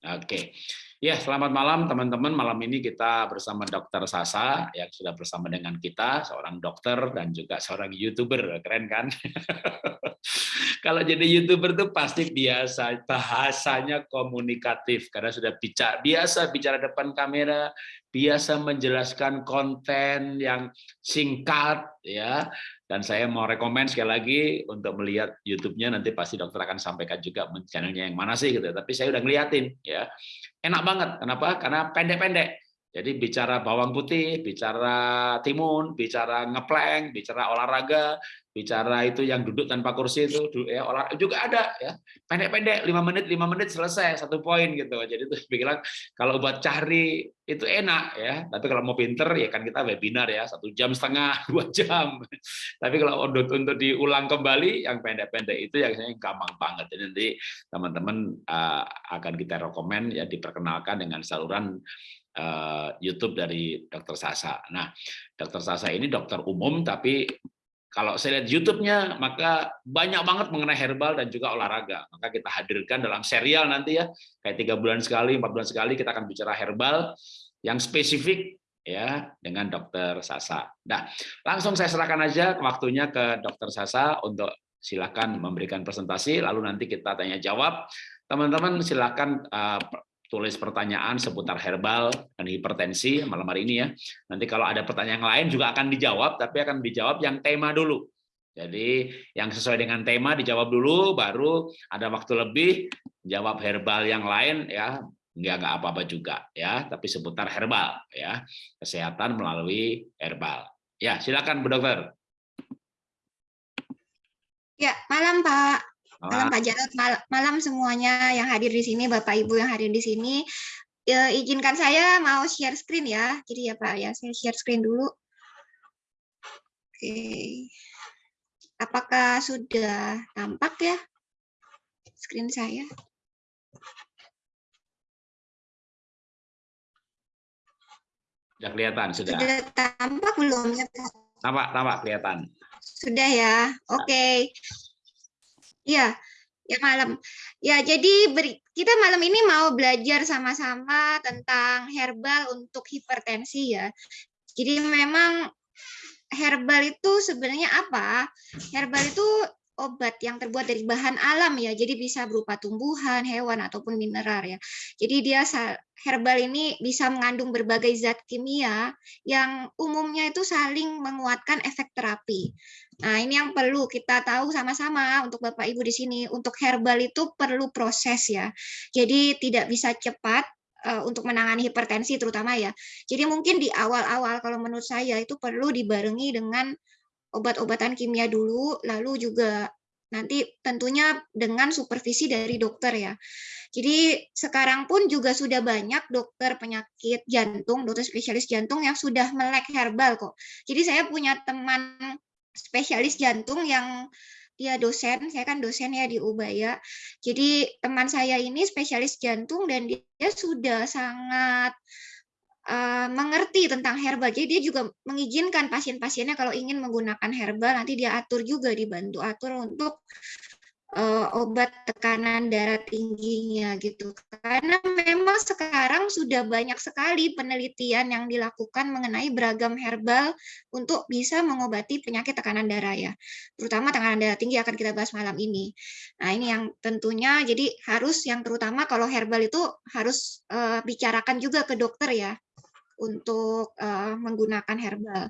Oke. Ya, selamat malam teman-teman. Malam ini kita bersama Dokter Sasa yang sudah bersama dengan kita, seorang dokter dan juga seorang YouTuber. Keren kan? Kalau jadi YouTuber tuh pasti biasa bahasanya komunikatif karena sudah bicara biasa bicara depan kamera, biasa menjelaskan konten yang singkat ya. Dan saya mau rekomend sekali lagi untuk melihat YouTube-nya nanti pasti dokter akan sampaikan juga channelnya yang mana sih gitu. Tapi saya udah ngeliatin ya enak banget. Kenapa? Karena pendek-pendek. Jadi bicara bawang putih, bicara timun, bicara ngepleng, bicara olahraga, bicara itu yang duduk tanpa kursi itu ya olahraga juga ada ya. Pendek-pendek 5 menit 5 menit selesai satu poin gitu. Jadi itu bilang kalau buat cari itu enak ya. Tapi kalau mau pinter ya kan kita webinar ya satu jam setengah dua jam. Tapi kalau untuk untuk diulang kembali yang pendek-pendek itu yang gampang banget. Jadi nanti teman-teman uh, akan kita rekomend ya diperkenalkan dengan saluran YouTube dari Dokter Sasa. Nah, Dokter Sasa ini dokter umum, tapi kalau saya lihat YouTube-nya, maka banyak banget mengenai herbal dan juga olahraga. Maka kita hadirkan dalam serial nanti ya, kayak tiga bulan sekali, empat bulan sekali kita akan bicara herbal yang spesifik ya dengan Dokter Sasa. Nah, langsung saya serahkan aja waktunya ke Dokter Sasa untuk silakan memberikan presentasi, lalu nanti kita tanya jawab. Teman-teman silakan uh, tulis pertanyaan seputar herbal dan hipertensi malam hari ini ya. Nanti kalau ada pertanyaan lain juga akan dijawab, tapi akan dijawab yang tema dulu. Jadi yang sesuai dengan tema dijawab dulu, baru ada waktu lebih jawab herbal yang lain ya nggak nggak apa-apa juga ya, tapi seputar herbal ya kesehatan melalui herbal. Ya silakan Bu Dokter. Ya malam Pak. Malam Pak Jarot, mal malam semuanya yang hadir di sini, Bapak Ibu yang hadir di sini. Ya, izinkan saya mau share screen ya. Jadi ya Pak ya, saya share screen dulu. Oke. Apakah sudah tampak ya screen saya? Sudah kelihatan, sudah. Sudah tampak belum ya Tampak, tampak kelihatan. Sudah ya. Oke. Okay. Iya, ya malam. Ya, jadi beri, kita malam ini mau belajar sama-sama tentang herbal untuk hipertensi ya. Jadi memang herbal itu sebenarnya apa? Herbal itu obat yang terbuat dari bahan alam ya. Jadi bisa berupa tumbuhan, hewan ataupun mineral ya. Jadi dia herbal ini bisa mengandung berbagai zat kimia yang umumnya itu saling menguatkan efek terapi. Nah, ini yang perlu kita tahu sama-sama untuk Bapak Ibu di sini. Untuk herbal itu perlu proses ya. Jadi tidak bisa cepat uh, untuk menangani hipertensi terutama ya. Jadi mungkin di awal-awal kalau menurut saya itu perlu dibarengi dengan obat-obatan kimia dulu, lalu juga nanti tentunya dengan supervisi dari dokter ya. Jadi sekarang pun juga sudah banyak dokter penyakit jantung, dokter spesialis jantung yang sudah melek herbal kok. Jadi saya punya teman spesialis jantung yang dia dosen, saya kan dosen ya di Ubaya. Jadi teman saya ini spesialis jantung dan dia sudah sangat uh, mengerti tentang herbal. Jadi dia juga mengizinkan pasien-pasiennya kalau ingin menggunakan herbal nanti dia atur juga dibantu atur untuk uh, obat tekanan darah tingginya gitu. Karena memang sekarang sudah banyak sekali penelitian yang dilakukan mengenai beragam herbal untuk bisa mengobati penyakit tekanan darah ya. Terutama tekanan darah tinggi akan kita bahas malam ini. Nah, ini yang tentunya jadi harus yang terutama kalau herbal itu harus uh, bicarakan juga ke dokter ya untuk uh, menggunakan herbal.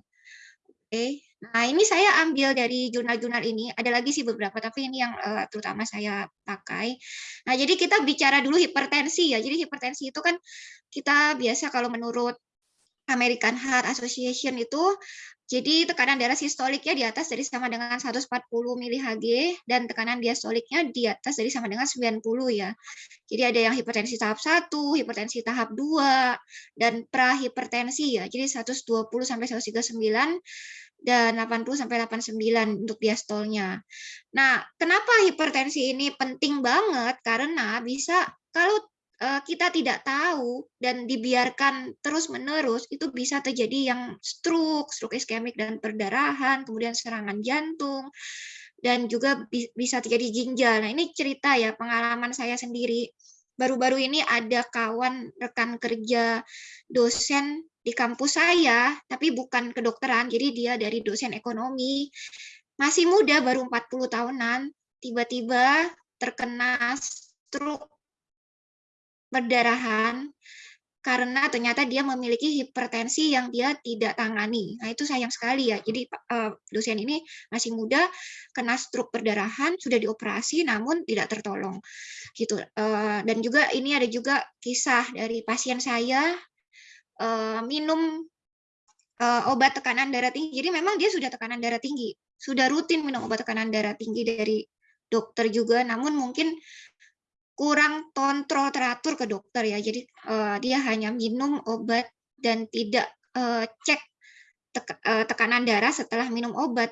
Oke. Okay. Nah, ini saya ambil dari jurnal-jurnal ini. Ada lagi sih beberapa, tapi ini yang uh, terutama saya pakai. Nah, jadi kita bicara dulu hipertensi ya. Jadi hipertensi itu kan kita biasa kalau menurut American Heart Association itu jadi tekanan darah sistoliknya di atas dari sama dengan 140 mHg dan tekanan diastoliknya di atas dari sama dengan 90 ya. Jadi ada yang hipertensi tahap 1, hipertensi tahap 2 dan prahipertensi ya. Jadi 120 sampai 139 dan 80 sampai 89 untuk diastolnya. Nah, kenapa hipertensi ini penting banget? Karena bisa kalau eh, kita tidak tahu dan dibiarkan terus-menerus itu bisa terjadi yang stroke, stroke iskemik dan perdarahan, kemudian serangan jantung dan juga bisa terjadi ginjal. Nah, ini cerita ya pengalaman saya sendiri baru-baru ini ada kawan rekan kerja dosen di kampus saya, tapi bukan kedokteran, jadi dia dari dosen ekonomi, masih muda, baru 40 tahunan, tiba-tiba terkena stroke perdarahan karena ternyata dia memiliki hipertensi yang dia tidak tangani. Nah, itu sayang sekali ya. Jadi uh, dosen ini masih muda, kena stroke perdarahan, sudah dioperasi namun tidak tertolong. Gitu. Uh, dan juga ini ada juga kisah dari pasien saya uh, minum uh, obat tekanan darah tinggi. Jadi memang dia sudah tekanan darah tinggi, sudah rutin minum obat tekanan darah tinggi dari dokter juga, namun mungkin kurang kontrol teratur ke dokter ya. Jadi uh, dia hanya minum obat dan tidak uh, cek uh, tekanan darah setelah minum obat.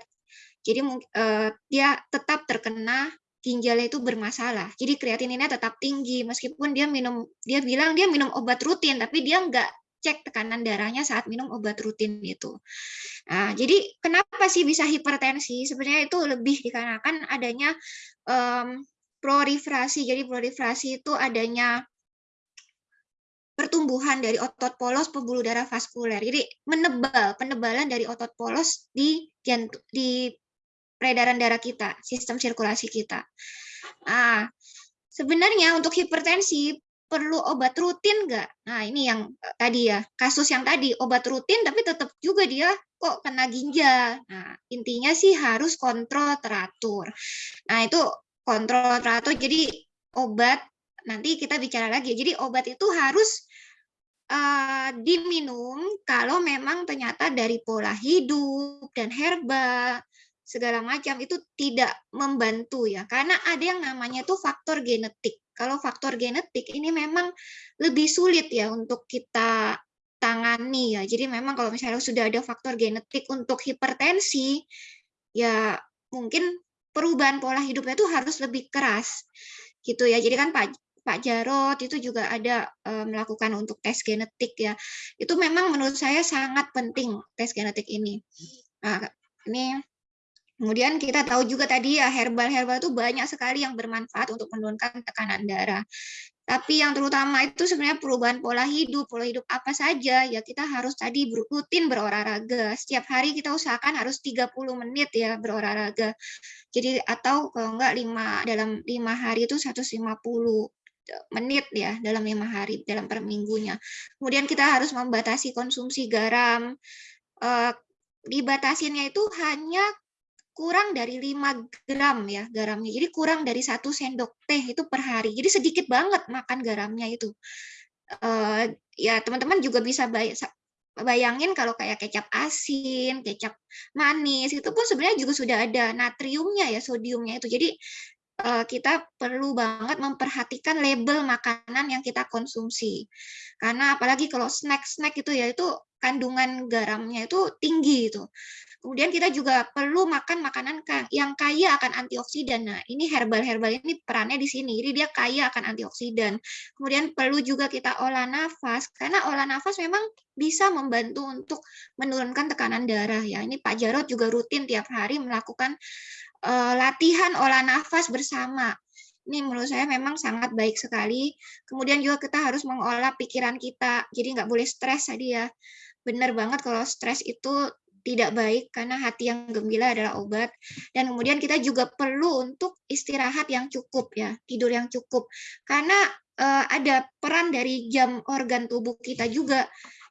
Jadi uh, dia tetap terkena ginjalnya itu bermasalah. Jadi kreatininnya tetap tinggi meskipun dia minum dia bilang dia minum obat rutin tapi dia enggak cek tekanan darahnya saat minum obat rutin itu. Nah, jadi kenapa sih bisa hipertensi? Sebenarnya itu lebih dikarenakan adanya um, proliferasi. Jadi proliferasi itu adanya pertumbuhan dari otot polos pembuluh darah vaskuler. Jadi menebal, penebalan dari otot polos di di peredaran darah kita, sistem sirkulasi kita. Nah, sebenarnya untuk hipertensi perlu obat rutin nggak? Nah, ini yang eh, tadi ya, kasus yang tadi obat rutin tapi tetap juga dia kok kena ginjal. Nah, intinya sih harus kontrol teratur. Nah, itu kontrol teratur. Jadi obat nanti kita bicara lagi. Jadi obat itu harus uh, diminum kalau memang ternyata dari pola hidup dan herbal segala macam itu tidak membantu ya. Karena ada yang namanya itu faktor genetik. Kalau faktor genetik ini memang lebih sulit ya untuk kita tangani ya. Jadi memang kalau misalnya sudah ada faktor genetik untuk hipertensi, ya mungkin perubahan pola hidupnya itu harus lebih keras gitu ya. Jadi kan Pak Pak Jarot itu juga ada e, melakukan untuk tes genetik ya. Itu memang menurut saya sangat penting tes genetik ini. Nah, ini Kemudian kita tahu juga tadi ya herbal-herbal itu banyak sekali yang bermanfaat untuk menurunkan tekanan darah. Tapi yang terutama itu sebenarnya perubahan pola hidup, pola hidup apa saja, ya kita harus tadi rutin berolahraga. Setiap hari kita usahakan harus 30 menit ya berolahraga. Jadi atau kalau enggak lima dalam lima hari itu 150 menit ya dalam lima hari dalam per minggunya. Kemudian kita harus membatasi konsumsi garam. Eh, dibatasinnya itu hanya kurang dari 5 gram ya garamnya. Jadi kurang dari satu sendok teh itu per hari. Jadi sedikit banget makan garamnya itu. Uh, ya teman-teman juga bisa bayangin kalau kayak kecap asin, kecap manis itu pun sebenarnya juga sudah ada natriumnya ya, sodiumnya itu. Jadi uh, kita perlu banget memperhatikan label makanan yang kita konsumsi. Karena apalagi kalau snack-snack itu ya itu kandungan garamnya itu tinggi itu. Kemudian kita juga perlu makan makanan yang kaya akan antioksidan. Nah, ini herbal-herbal ini perannya di sini. Jadi dia kaya akan antioksidan. Kemudian perlu juga kita olah nafas karena olah nafas memang bisa membantu untuk menurunkan tekanan darah ya. Ini Pak Jarot juga rutin tiap hari melakukan uh, latihan olah nafas bersama. Ini menurut saya memang sangat baik sekali. Kemudian juga kita harus mengolah pikiran kita. Jadi nggak boleh stres tadi ya. Benar banget kalau stres itu tidak baik karena hati yang gembira adalah obat. Dan kemudian kita juga perlu untuk istirahat yang cukup ya tidur yang cukup. Karena uh, ada peran dari jam organ tubuh kita juga.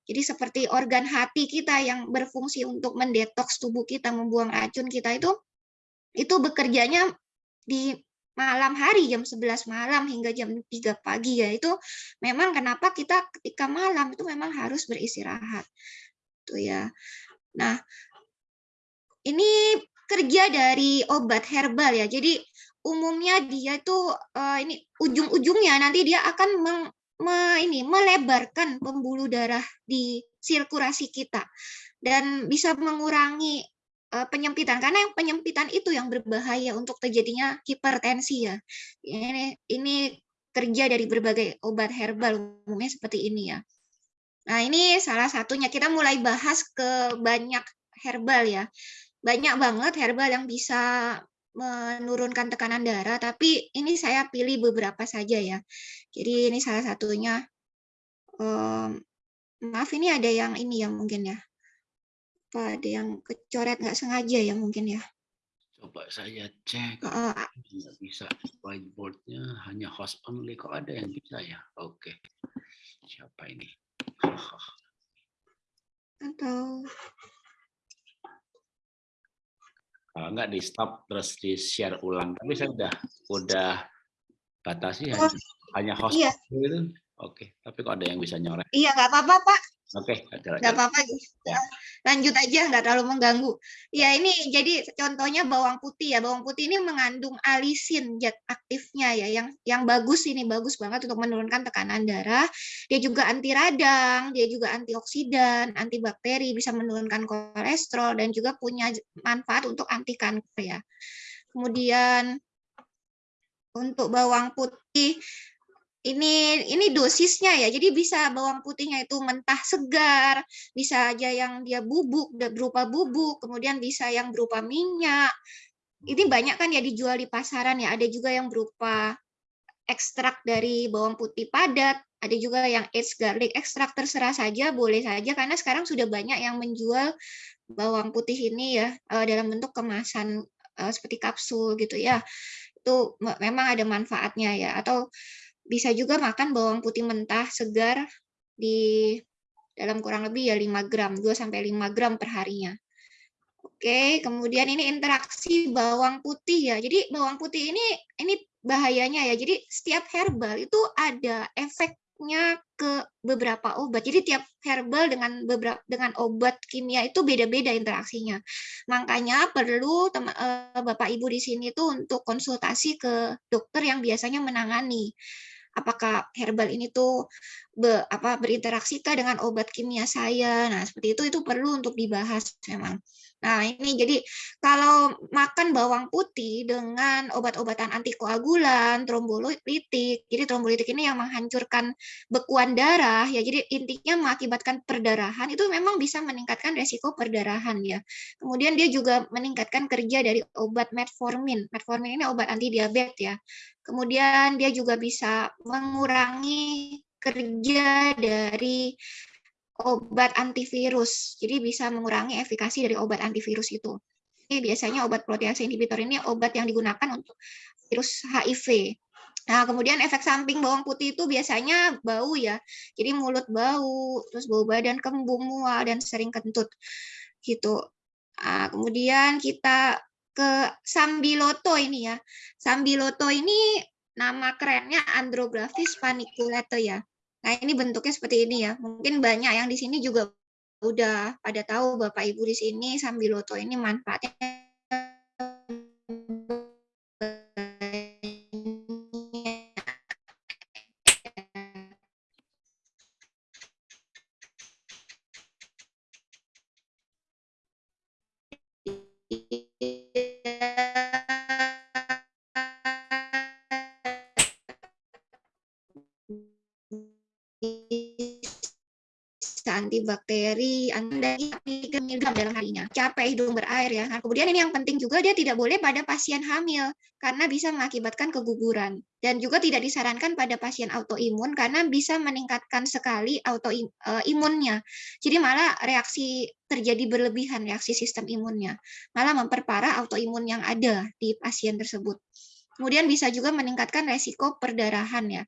Jadi seperti organ hati kita yang berfungsi untuk mendetoks tubuh kita membuang racun kita itu itu bekerjanya di malam hari jam 11 malam hingga jam 3 pagi ya. Itu memang kenapa kita ketika malam itu memang harus beristirahat. Tuh ya Nah, ini kerja dari obat herbal ya. Jadi umumnya dia itu uh, ini ujung-ujungnya nanti dia akan meng, me, ini melebarkan pembuluh darah di sirkulasi kita dan bisa mengurangi uh, penyempitan karena yang penyempitan itu yang berbahaya untuk terjadinya hipertensi ya. Ini ini kerja dari berbagai obat herbal umumnya seperti ini ya. Nah, ini salah satunya. Kita mulai bahas ke banyak herbal ya. Banyak banget herbal yang bisa menurunkan tekanan darah, tapi ini saya pilih beberapa saja ya. Jadi ini salah satunya. Um, maaf ini ada yang ini ya mungkin ya. Apa ada yang kecoret nggak sengaja ya mungkin ya. Coba saya cek. Uh, nggak bisa whiteboardnya hanya host only. Kok ada yang bisa ya? Oke. Okay. Siapa ini? Atau kalau nggak di stop terus di share ulang. Tapi saya udah udah batasi oh, hanya, host iya. itu oke tapi kok ada yang bisa nyoret iya nggak apa-apa pak Oke, okay, nggak apa-apa. Ya. Lanjut aja, nggak terlalu mengganggu. Ya ini jadi contohnya bawang putih ya. Bawang putih ini mengandung alisin zat aktifnya ya, yang yang bagus ini bagus banget untuk menurunkan tekanan darah. Dia juga anti radang, dia juga antioksidan, antibakteri, bisa menurunkan kolesterol dan juga punya manfaat untuk anti kanker ya. Kemudian untuk bawang putih ini ini dosisnya ya. Jadi bisa bawang putihnya itu mentah segar, bisa aja yang dia bubuk berupa bubuk, kemudian bisa yang berupa minyak. Ini banyak kan ya dijual di pasaran ya. Ada juga yang berupa ekstrak dari bawang putih padat, ada juga yang aged garlic ekstrak terserah saja, boleh saja karena sekarang sudah banyak yang menjual bawang putih ini ya eh, dalam bentuk kemasan eh, seperti kapsul gitu ya. Itu memang ada manfaatnya ya atau bisa juga makan bawang putih mentah segar di dalam kurang lebih ya 5 gram, 2 sampai 5 gram per harinya. Oke, kemudian ini interaksi bawang putih ya. Jadi bawang putih ini ini bahayanya ya. Jadi setiap herbal itu ada efeknya ke beberapa obat. Jadi tiap herbal dengan beberapa dengan obat kimia itu beda-beda interaksinya. Makanya perlu teman, eh, Bapak Ibu di sini tuh untuk konsultasi ke dokter yang biasanya menangani apakah herbal ini tuh be, apa berinteraksi dengan obat kimia saya. Nah, seperti itu itu perlu untuk dibahas memang. Nah, ini jadi kalau makan bawang putih dengan obat-obatan antikoagulan, trombolitik, jadi trombolitik ini yang menghancurkan bekuan darah, ya jadi intinya mengakibatkan perdarahan, itu memang bisa meningkatkan resiko perdarahan ya. Kemudian dia juga meningkatkan kerja dari obat metformin. Metformin ini obat anti diabetes ya. Kemudian dia juga bisa mengurangi kerja dari obat antivirus. Jadi bisa mengurangi efikasi dari obat antivirus itu. Ini biasanya obat protease inhibitor ini obat yang digunakan untuk virus HIV. Nah, kemudian efek samping bawang putih itu biasanya bau ya. Jadi mulut bau, terus bau badan kembung, mual, dan sering kentut. Gitu. Nah, kemudian kita ke sambiloto ini ya. Sambiloto ini nama kerennya Andrographis paniculata ya. Nah, ini bentuknya seperti ini ya. Mungkin banyak yang di sini juga udah pada tahu Bapak Ibu di sini sambiloto ini manfaatnya Capek hidung berair ya. Nah, kemudian ini yang penting juga dia tidak boleh pada pasien hamil karena bisa mengakibatkan keguguran dan juga tidak disarankan pada pasien autoimun karena bisa meningkatkan sekali autoimunnya. Jadi malah reaksi terjadi berlebihan reaksi sistem imunnya, malah memperparah autoimun yang ada di pasien tersebut. Kemudian bisa juga meningkatkan resiko perdarahan ya.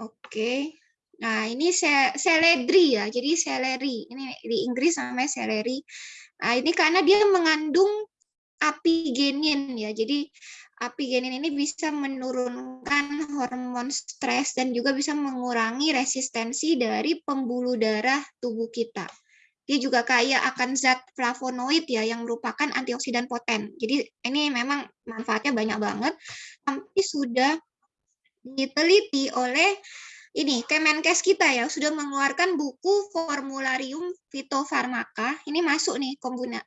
Oke. Nah, ini seledri ya. Jadi seleri. Ini di Inggris namanya seleri. Nah, ini karena dia mengandung apigenin ya. Jadi apigenin ini bisa menurunkan hormon stres dan juga bisa mengurangi resistensi dari pembuluh darah tubuh kita. Dia juga kaya akan zat flavonoid ya yang merupakan antioksidan poten. Jadi ini memang manfaatnya banyak banget. Tapi sudah diteliti oleh ini Kemenkes kita ya sudah mengeluarkan buku Formularium Fitofarmaka. Ini masuk nih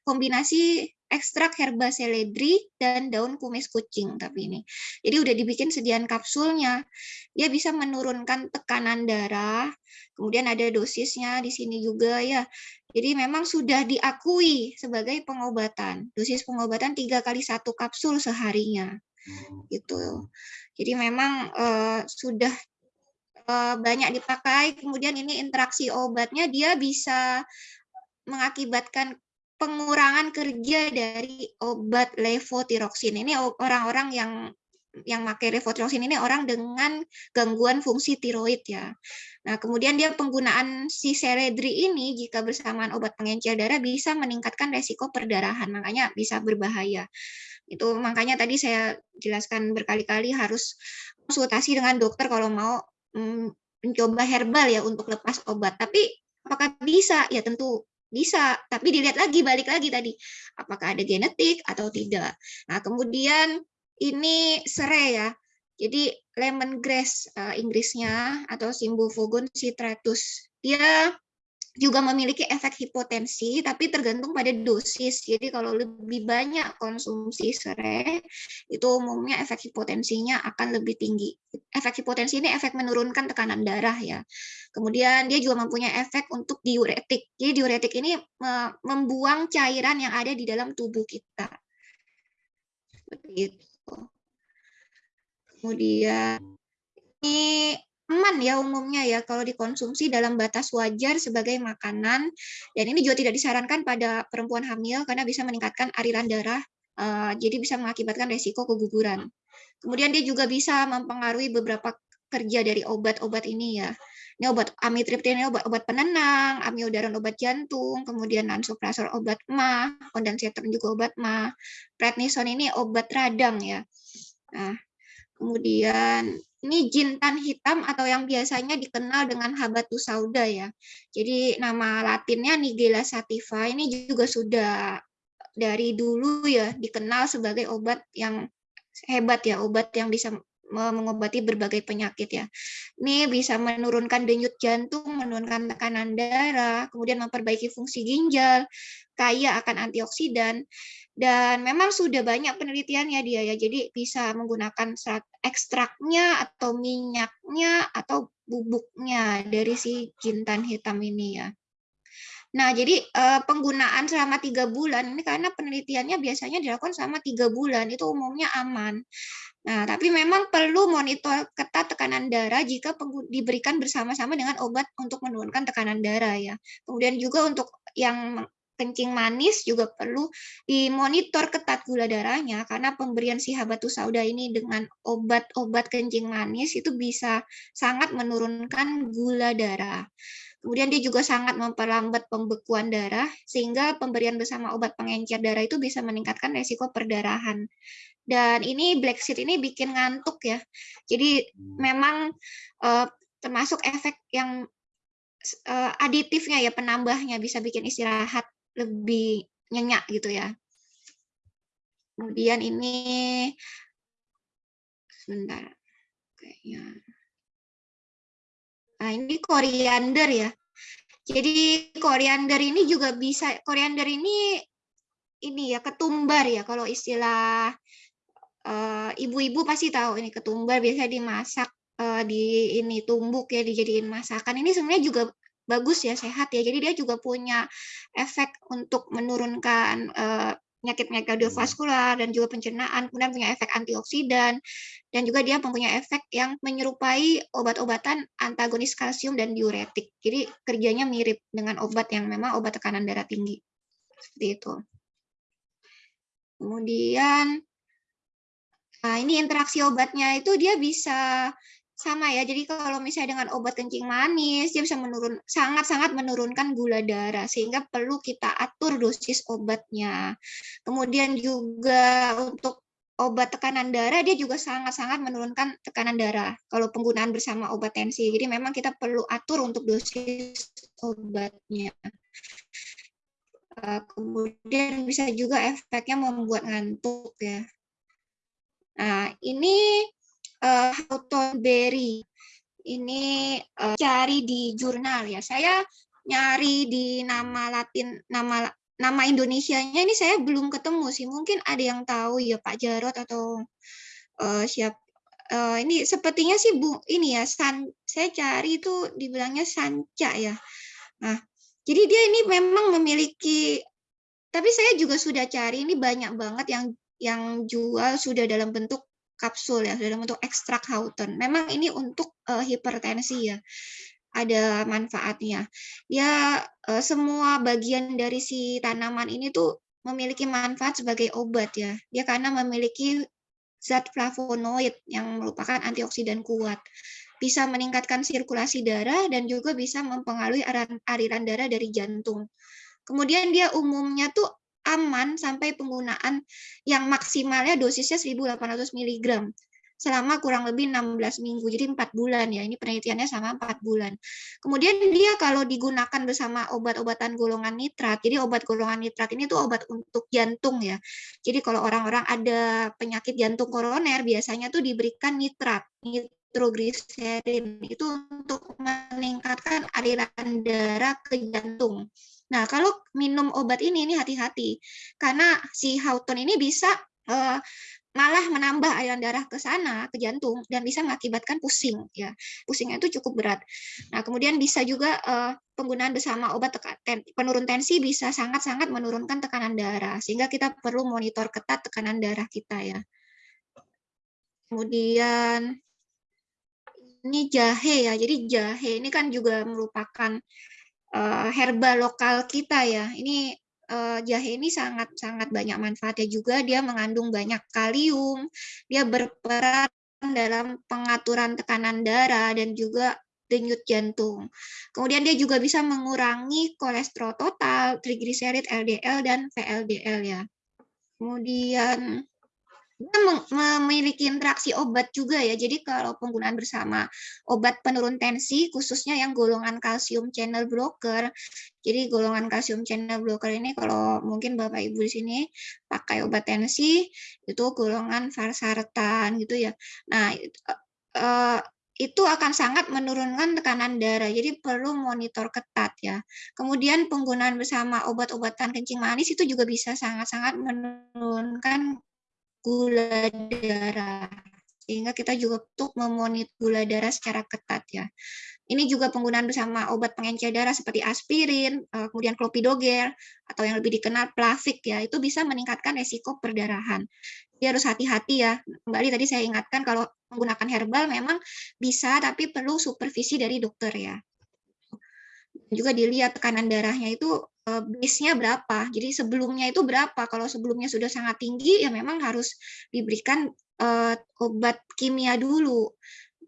kombinasi ekstrak herba seledri dan daun kumis kucing tapi ini. Jadi udah dibikin sediaan kapsulnya. Dia bisa menurunkan tekanan darah. Kemudian ada dosisnya di sini juga ya. Jadi memang sudah diakui sebagai pengobatan. Dosis pengobatan tiga kali satu kapsul seharinya. Gitu. Jadi memang uh, sudah banyak dipakai. Kemudian ini interaksi obatnya dia bisa mengakibatkan pengurangan kerja dari obat levotiroksin. Ini orang-orang yang yang pakai levotiroksin ini orang dengan gangguan fungsi tiroid ya. Nah, kemudian dia penggunaan si seledri ini jika bersamaan obat pengencer darah bisa meningkatkan resiko perdarahan, makanya bisa berbahaya. Itu makanya tadi saya jelaskan berkali-kali harus konsultasi dengan dokter kalau mau mencoba herbal ya untuk lepas obat. Tapi apakah bisa? Ya tentu bisa, tapi dilihat lagi, balik lagi tadi, apakah ada genetik atau tidak. Nah, kemudian ini serai ya, jadi lemongrass uh, Inggrisnya atau Simbufogon citratus. Dia juga memiliki efek hipotensi, tapi tergantung pada dosis. Jadi kalau lebih banyak konsumsi serai, itu umumnya efek hipotensinya akan lebih tinggi. Efek hipotensi ini efek menurunkan tekanan darah ya. Kemudian dia juga mempunyai efek untuk diuretik. Jadi diuretik ini membuang cairan yang ada di dalam tubuh kita. Seperti itu. Kemudian ini aman ya umumnya ya kalau dikonsumsi dalam batas wajar sebagai makanan dan ini juga tidak disarankan pada perempuan hamil karena bisa meningkatkan aliran darah uh, jadi bisa mengakibatkan resiko keguguran. Kemudian dia juga bisa mempengaruhi beberapa kerja dari obat-obat ini ya. Ini obat amitriptyline ini obat-obat penenang, amiodaron obat jantung, kemudian lansoprazol obat ma, ondansetron juga obat ma, prednison ini obat radang ya. Nah, kemudian ini jintan hitam atau yang biasanya dikenal dengan habatus sauda ya. Jadi nama latinnya Nigella sativa ini juga sudah dari dulu ya dikenal sebagai obat yang hebat ya, obat yang bisa mengobati berbagai penyakit ya. Ini bisa menurunkan denyut jantung, menurunkan tekanan darah, kemudian memperbaiki fungsi ginjal, kaya akan antioksidan, dan memang sudah banyak penelitiannya dia ya, jadi bisa menggunakan ekstraknya atau minyaknya atau bubuknya dari si jintan hitam ini ya. Nah, jadi eh, penggunaan selama tiga bulan ini karena penelitiannya biasanya dilakukan selama tiga bulan itu umumnya aman. Nah, tapi memang perlu monitor ketat tekanan darah jika diberikan bersama-sama dengan obat untuk menurunkan tekanan darah ya. Kemudian juga untuk yang kencing manis juga perlu dimonitor ketat gula darahnya karena pemberian si habatus sauda ini dengan obat-obat kencing manis itu bisa sangat menurunkan gula darah. Kemudian dia juga sangat memperlambat pembekuan darah sehingga pemberian bersama obat pengencer darah itu bisa meningkatkan resiko perdarahan. Dan ini black seed ini bikin ngantuk ya. Jadi hmm. memang uh, termasuk efek yang uh, aditifnya ya penambahnya bisa bikin istirahat lebih nyenyak gitu ya. Kemudian ini sebentar kayaknya. Nah, ini koriander ya. Jadi koriander ini juga bisa koriander ini ini ya ketumbar ya kalau istilah Eh, ibu-ibu uh, pasti tahu ini ketumbar biasa dimasak uh, di ini tumbuk ya dijadiin masakan. Ini sebenarnya juga bagus ya sehat ya. Jadi dia juga punya efek untuk menurunkan uh, penyakit-penyakit kardiovaskular dan juga pencernaan, kemudian punya efek antioksidan dan juga dia mempunyai efek yang menyerupai obat-obatan antagonis kalsium dan diuretik. Jadi kerjanya mirip dengan obat yang memang obat tekanan darah tinggi. Seperti itu. Kemudian Nah, ini interaksi obatnya itu dia bisa sama ya. Jadi kalau misalnya dengan obat kencing manis, dia bisa menurun sangat-sangat menurunkan gula darah sehingga perlu kita atur dosis obatnya. Kemudian juga untuk obat tekanan darah dia juga sangat-sangat menurunkan tekanan darah kalau penggunaan bersama obat tensi. Jadi memang kita perlu atur untuk dosis obatnya. Eh, kemudian bisa juga efeknya membuat ngantuk ya. Nah, ini uh, Houghton Berry. Ini uh, cari di jurnal ya. Saya nyari di nama Latin nama nama Indonesianya ini saya belum ketemu sih. Mungkin ada yang tahu ya Pak Jarot atau uh, siap uh, ini sepertinya sih Bu ini ya San saya cari itu dibilangnya Sanca ya. Nah, jadi dia ini memang memiliki tapi saya juga sudah cari ini banyak banget yang yang jual sudah dalam bentuk kapsul ya, dalam bentuk ekstrak Houghton. Memang ini untuk uh, hipertensi ya ada manfaatnya. Ya eh, semua bagian dari si tanaman ini tuh memiliki manfaat sebagai obat ya. Dia karena memiliki zat flavonoid yang merupakan antioksidan kuat. Bisa meningkatkan sirkulasi darah dan juga bisa mempengaruhi aliran darah dari jantung. Kemudian dia umumnya tuh aman sampai penggunaan yang maksimalnya dosisnya 1800 mg selama kurang lebih 16 minggu, jadi empat bulan ya. Ini penelitiannya sama empat bulan. Kemudian dia kalau digunakan bersama obat-obatan golongan nitrat, jadi obat golongan nitrat ini tuh obat untuk jantung ya. Jadi kalau orang-orang ada penyakit jantung koroner, biasanya tuh diberikan nitrat, nitrogliserin itu untuk meningkatkan aliran darah ke jantung. Nah, kalau minum obat ini, ini hati-hati. Karena si Houghton ini bisa uh, malah menambah aliran darah ke sana ke jantung dan bisa mengakibatkan pusing ya. Pusingnya itu cukup berat. Nah kemudian bisa juga uh, penggunaan bersama obat ten penurun tensi bisa sangat-sangat menurunkan tekanan darah sehingga kita perlu monitor ketat tekanan darah kita ya. Kemudian ini jahe ya. Jadi jahe ini kan juga merupakan uh, herbal lokal kita ya ini uh, jahe ini sangat sangat banyak manfaatnya juga. Dia mengandung banyak kalium, dia berperan dalam pengaturan tekanan darah dan juga denyut jantung. Kemudian dia juga bisa mengurangi kolesterol total, trigliserid LDL dan VLDL ya. Kemudian memiliki interaksi obat juga ya. Jadi kalau penggunaan bersama obat penurun tensi, khususnya yang golongan kalsium channel blocker. Jadi golongan kalsium channel blocker ini kalau mungkin Bapak Ibu di sini pakai obat tensi, itu golongan valsartan gitu ya. Nah, eh, itu akan sangat menurunkan tekanan darah. Jadi perlu monitor ketat ya. Kemudian penggunaan bersama obat-obatan kencing manis itu juga bisa sangat-sangat menurunkan gula darah sehingga kita juga untuk memonitor gula darah secara ketat ya. Ini juga penggunaan bersama obat pengencer darah seperti aspirin, eh, kemudian clopidogrel atau yang lebih dikenal plavik ya, itu bisa meningkatkan resiko perdarahan. Jadi harus hati-hati ya. Kembali tadi saya ingatkan kalau menggunakan herbal memang bisa tapi perlu supervisi dari dokter ya. Juga dilihat tekanan darahnya itu base-nya berapa. Jadi sebelumnya itu berapa. Kalau sebelumnya sudah sangat tinggi, ya memang harus diberikan uh, obat kimia dulu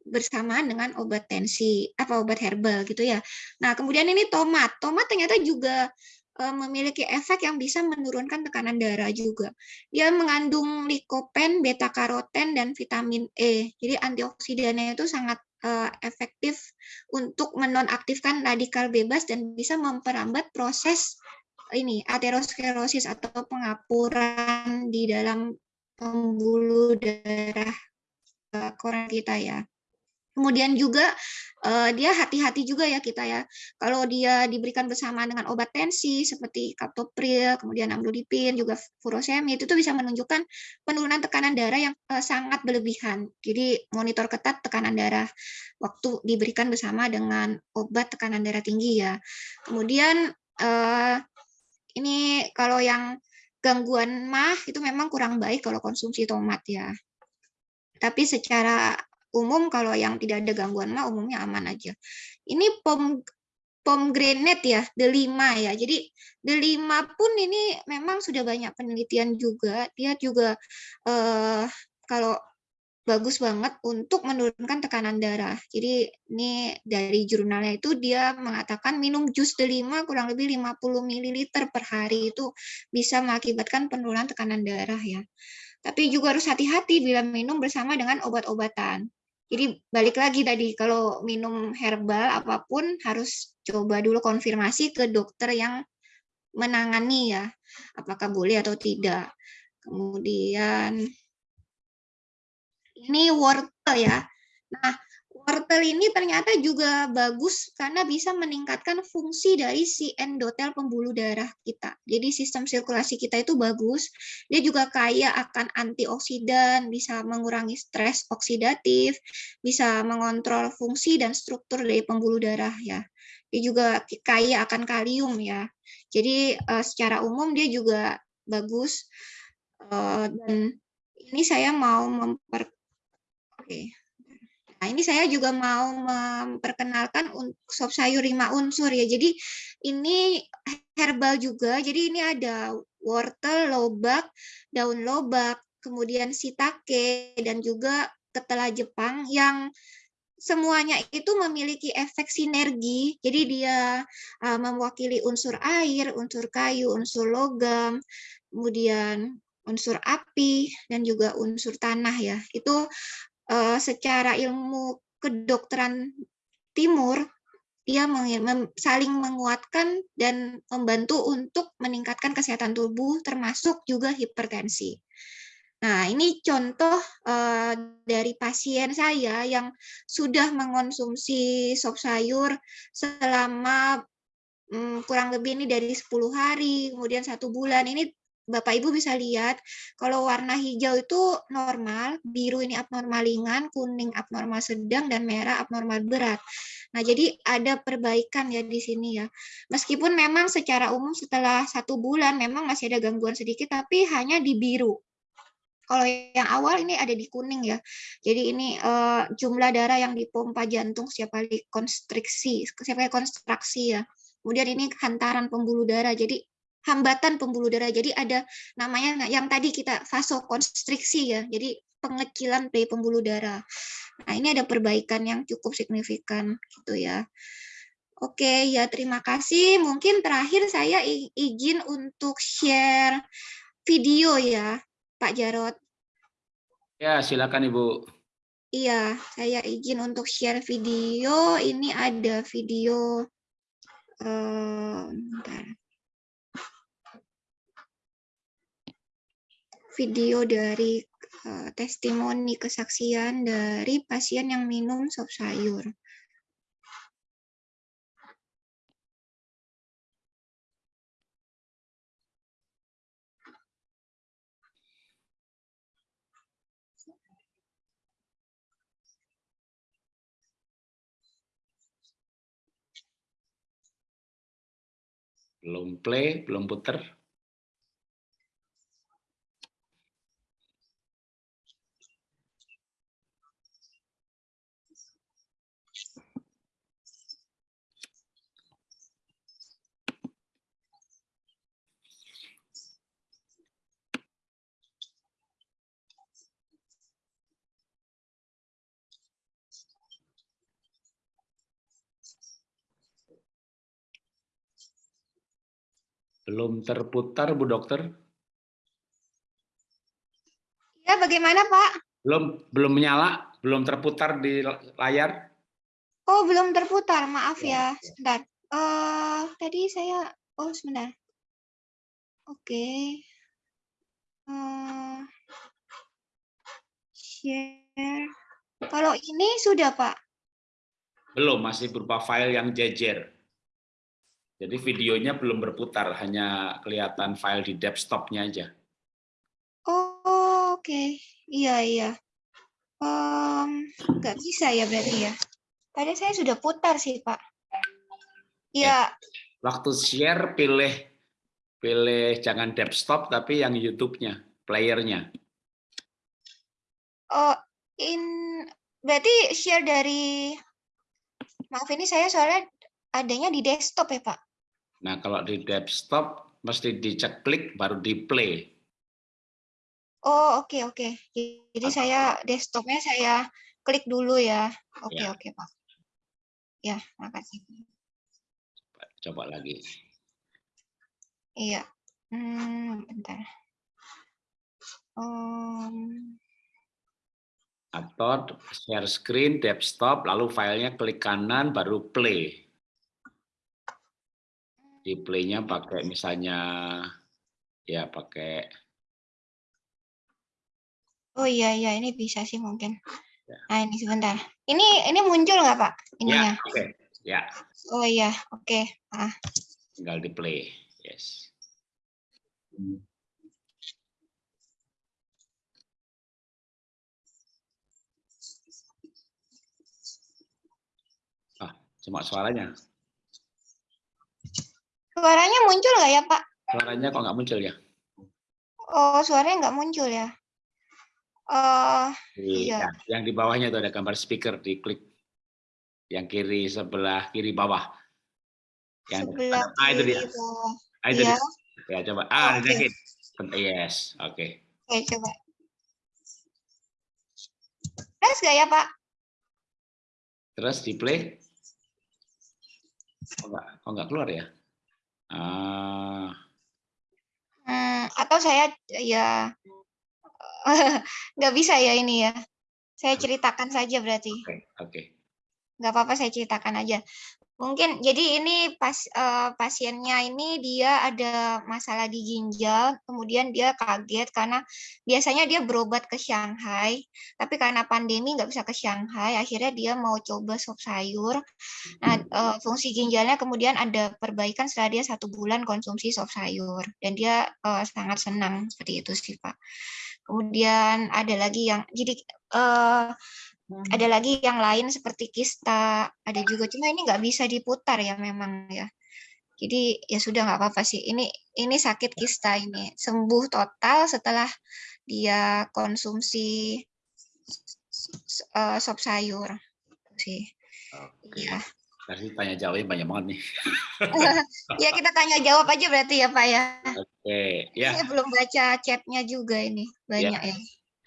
bersamaan dengan obat tensi apa obat herbal gitu ya. Nah kemudian ini tomat. Tomat ternyata juga uh, memiliki efek yang bisa menurunkan tekanan darah juga. Dia mengandung likopen, beta karoten dan vitamin E. Jadi antioksidannya itu sangat uh, efektif untuk menonaktifkan radikal bebas dan bisa memperambat proses ini aterosklerosis atau pengapuran di dalam pembuluh darah uh, koran kita ya. Kemudian juga uh, dia hati-hati juga ya kita ya. Kalau dia diberikan bersama dengan obat tensi seperti kaptopril, kemudian amlodipin, juga furosemid itu tuh bisa menunjukkan penurunan tekanan darah yang uh, sangat berlebihan. Jadi monitor ketat tekanan darah waktu diberikan bersama dengan obat tekanan darah tinggi ya. Kemudian uh, ini kalau yang gangguan mah itu memang kurang baik kalau konsumsi tomat ya. Tapi secara umum kalau yang tidak ada gangguan mah umumnya aman aja. Ini pom pomegranate ya, delima ya. Jadi delima pun ini memang sudah banyak penelitian juga. Dia juga eh, kalau bagus banget untuk menurunkan tekanan darah. Jadi ini dari jurnalnya itu dia mengatakan minum jus delima kurang lebih 50 ml per hari itu bisa mengakibatkan penurunan tekanan darah ya. Tapi juga harus hati-hati bila minum bersama dengan obat-obatan. Jadi balik lagi tadi kalau minum herbal apa pun harus coba dulu konfirmasi ke dokter yang menangani ya, apakah boleh atau tidak. Kemudian ini wortel ya. Nah, wortel ini ternyata juga bagus karena bisa meningkatkan fungsi dari si endotel pembuluh darah kita. Jadi sistem sirkulasi kita itu bagus. Dia juga kaya akan antioksidan, bisa mengurangi stres oksidatif, bisa mengontrol fungsi dan struktur dari pembuluh darah ya. Dia juga kaya akan kalium ya. Jadi uh, secara umum dia juga bagus uh, dan ini saya mau memper Oke. Okay. Nah, ini saya juga mau memperkenalkan sop sayur lima unsur ya. Jadi ini herbal juga. Jadi ini ada wortel, lobak, daun lobak, kemudian sitake dan juga ketela Jepang yang semuanya itu memiliki efek sinergi. Jadi dia uh, mewakili unsur air, unsur kayu, unsur logam, kemudian unsur api dan juga unsur tanah ya. Itu uh, secara ilmu kedokteran timur dia saling menguatkan dan membantu untuk meningkatkan kesehatan tubuh termasuk juga hipertensi. Nah, ini contoh uh, dari pasien saya yang sudah mengonsumsi sop sayur selama um, kurang lebih ini dari 10 hari, kemudian satu bulan. Ini Bapak Ibu bisa lihat kalau warna hijau itu normal, biru ini abnormal ringan, kuning abnormal sedang, dan merah abnormal berat. Nah, jadi ada perbaikan ya di sini ya. Meskipun memang secara umum setelah satu bulan memang masih ada gangguan sedikit, tapi hanya di biru. Kalau yang awal ini ada di kuning ya. Jadi ini uh, jumlah darah yang dipompa jantung setiap kali konstriksi, setiap kali konstruksi ya. Kemudian ini hantaran pembuluh darah. Jadi hambatan pembuluh darah. Jadi ada namanya yang tadi kita vasokonstriksi ya. Jadi pengecilan dari pembuluh darah. Nah, ini ada perbaikan yang cukup signifikan gitu ya. Oke, ya terima kasih. Mungkin terakhir saya izin untuk share video ya, Pak Jarot. Ya, silakan Ibu. Iya, saya izin untuk share video. Ini ada video. Uh, bentar. Video dari uh, testimoni kesaksian dari pasien yang minum sop sayur. Belum play, belum puter. Belum terputar, Bu Dokter? Ya, bagaimana Pak? Belum belum menyala, belum terputar di layar. Oh, belum terputar, maaf ya. ya. Sebentar. Uh, tadi saya, oh sebentar. Oke. Okay. Uh, eh, share. Kalau ini sudah Pak? Belum, masih berupa file yang jejer. Jadi videonya belum berputar, hanya kelihatan file di desktopnya aja. Oh, oke. Okay. Iya, iya. Um, nggak bisa ya berarti ya. Tadi saya sudah putar sih, Pak. Iya. Waktu share, pilih pilih jangan desktop, tapi yang YouTube-nya, playernya. Oh, in berarti share dari maaf ini saya soalnya adanya di desktop ya, Pak? Nah, kalau di desktop mesti dicek klik baru di play. Oh, oke okay, oke. Okay. Jadi Atau... saya desktopnya saya klik dulu ya. Oke okay, ya. oke okay, Pak. Ya, makasih. Coba, coba lagi. Iya. Hmm, bentar. Um... Atau share screen, desktop, lalu filenya klik kanan, baru play di play-nya pakai misalnya ya pakai Oh iya iya ini bisa sih mungkin. Ya. Nah, ini sebentar. Ini ini muncul nggak Pak? Ya, Ininya. oke. Ya, Oh iya, oke. Ah, tinggal di play. Yes. Ah, cuma suaranya. Suaranya muncul nggak ya Pak? Suaranya kok nggak muncul ya? Oh, suaranya nggak muncul ya? Oh, Di, Iya. ya, yang di bawahnya itu ada gambar speaker, diklik. Yang kiri sebelah kiri bawah. Yang sebelah ah, itu kiri dia. bawah. Ah, itu Iya. dia. Ya, coba. Ah, dikit. Yes, oke. Oke, coba. Tes nggak ya Pak? Terus di play. Kok nggak, kok nggak keluar ya? Ah, Hmm, atau saya ya nggak bisa ya ini ya. Saya ceritakan saja berarti. oke, oke. nggak apa-apa saya ceritakan aja. Mungkin jadi ini pas eh, pasiennya ini dia ada masalah di ginjal, kemudian dia kaget karena biasanya dia berobat ke Shanghai, tapi karena pandemi nggak bisa ke Shanghai, akhirnya dia mau coba sop sayur. Nah, eh, fungsi ginjalnya kemudian ada perbaikan setelah dia satu bulan konsumsi sop sayur, dan dia eh, sangat senang seperti itu sih Pak. Kemudian ada lagi yang jadi eh, ada lagi yang lain seperti kista, ada juga cuma ini nggak bisa diputar ya memang ya. Jadi ya sudah nggak apa-apa sih. Ini ini sakit kista ini sembuh total setelah dia konsumsi eh, sop sayur sih. Oke. Ya. Tadi tanya jawabnya banyak banget nih. ya kita tanya jawab aja berarti ya Pak ya. Oke, ya. Saya belum baca chatnya juga ini banyak ya.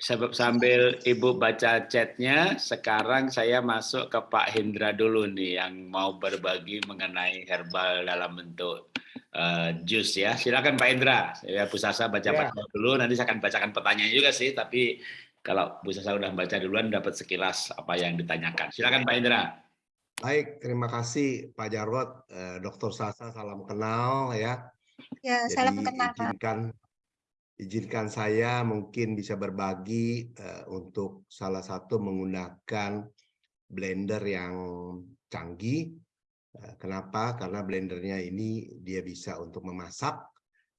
Sebab sambil Ibu baca chatnya, sekarang saya masuk ke Pak Hendra dulu nih yang mau berbagi mengenai herbal dalam bentuk eh, jus ya. Silakan Pak Hendra. Ya Bu Sasa baca-baca dulu, nanti saya akan bacakan pertanyaan juga sih, tapi kalau Bu Sasa udah baca duluan dapat sekilas apa yang ditanyakan. Silakan Pak Hendra. Baik, terima kasih Pak Jarod, eh, Dr. Sasa, salam kenal ya. Ya, Jadi salam kenal Pak. Izinkan saya mungkin bisa berbagi eh, untuk salah satu menggunakan blender yang canggih. Eh, kenapa? Karena blendernya ini dia bisa untuk memasak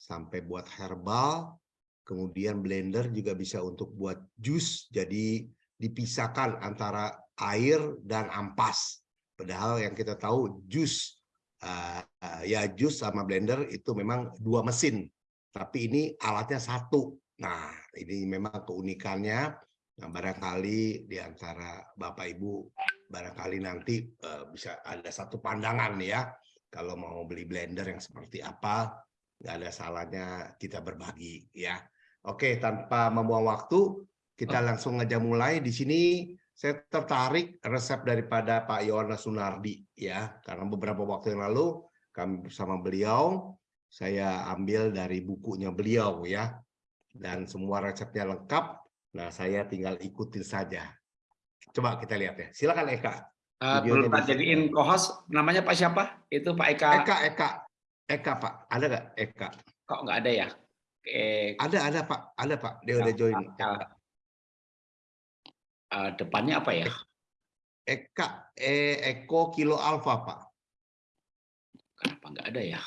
sampai buat herbal. Kemudian blender juga bisa untuk buat jus. Jadi dipisahkan antara air dan ampas. Padahal yang kita tahu jus eh, ya jus sama blender itu memang dua mesin tapi ini alatnya satu. Nah, ini memang keunikannya. Nah, barangkali di antara Bapak Ibu, barangkali nanti eh, bisa ada satu pandangan ya. Kalau mau beli blender yang seperti apa, nggak ada salahnya kita berbagi ya. Oke, tanpa membuang waktu, kita langsung aja mulai. Di sini saya tertarik resep daripada Pak Yohanes Sunardi ya, karena beberapa waktu yang lalu kami bersama beliau saya ambil dari bukunya beliau ya. Dan semua resepnya lengkap. Nah saya tinggal ikutin saja. Coba kita lihat ya. Silakan Eka. Eh, Videonya perlu bisa. jadiin co-host, namanya Pak siapa? Itu Pak Eka. Eka Eka. Eka Pak. Ada nggak? Eka. Kok nggak ada ya? Eh, ada ada Pak. Ada Pak. Dia udah join. Eka eh, depannya apa ya? Eka eh, Eko Kilo Alfa Pak. Kenapa nggak ada ya?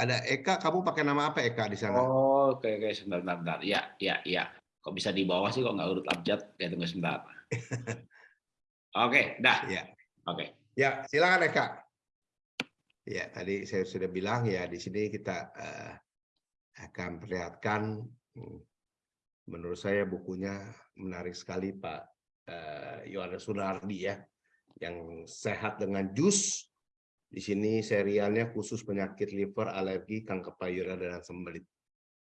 Ada Eka kamu pakai nama apa Eka di sana Oh, oke, oke, sebentar, sebentar. Ya, ya, ya. Kok bisa di bawah sih, kok nggak urut abjad? Ya, tunggu sebentar. Oke, dah. ya Oke. Ya, silakan Eka. Ya, tadi saya sudah bilang ya di sini kita eh, akan perlihatkan hmm, menurut saya bukunya menarik sekali Pak eh, Yohanes Sunardi ya yang sehat dengan jus. Di sini serialnya khusus penyakit liver, alergi, kanker payudara dan sembelit.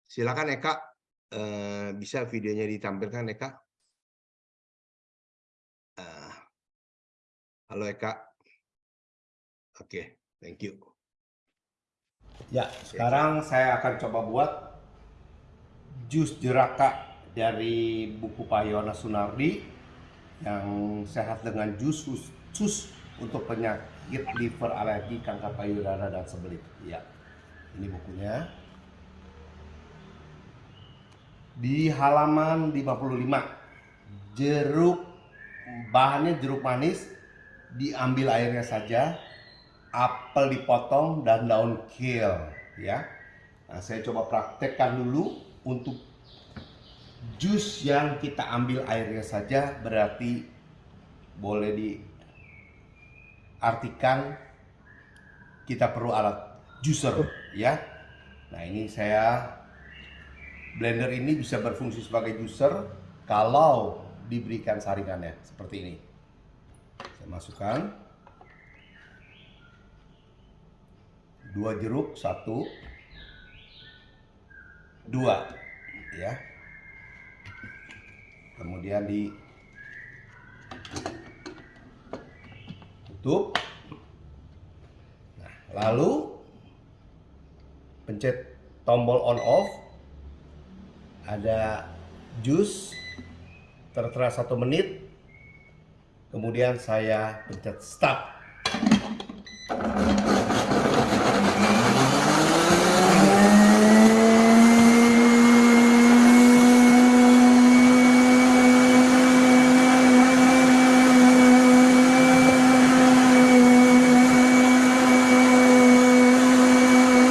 Silakan Eka eh, bisa videonya ditampilkan Eka. Eh, halo Eka. Oke, thank you. Ya, sekarang saya akan coba buat jus jeraka dari buku Pak Yohanes Sunardi yang sehat dengan jus khusus untuk penyakit liver, alergi, kanker payudara dan sembelit. Ya, ini bukunya. Di halaman 55, jeruk bahannya jeruk manis diambil airnya saja apel dipotong dan daun kale ya nah, saya coba praktekkan dulu untuk jus yang kita ambil airnya saja berarti boleh diartikan kita perlu alat juicer ya. Nah ini saya blender ini bisa berfungsi sebagai juicer kalau diberikan saringannya seperti ini. Saya masukkan. Dua jeruk satu. Dua ya. Kemudian di tutup. Nah, lalu pencet tombol on off. Ada jus tertera satu menit. Kemudian saya pencet start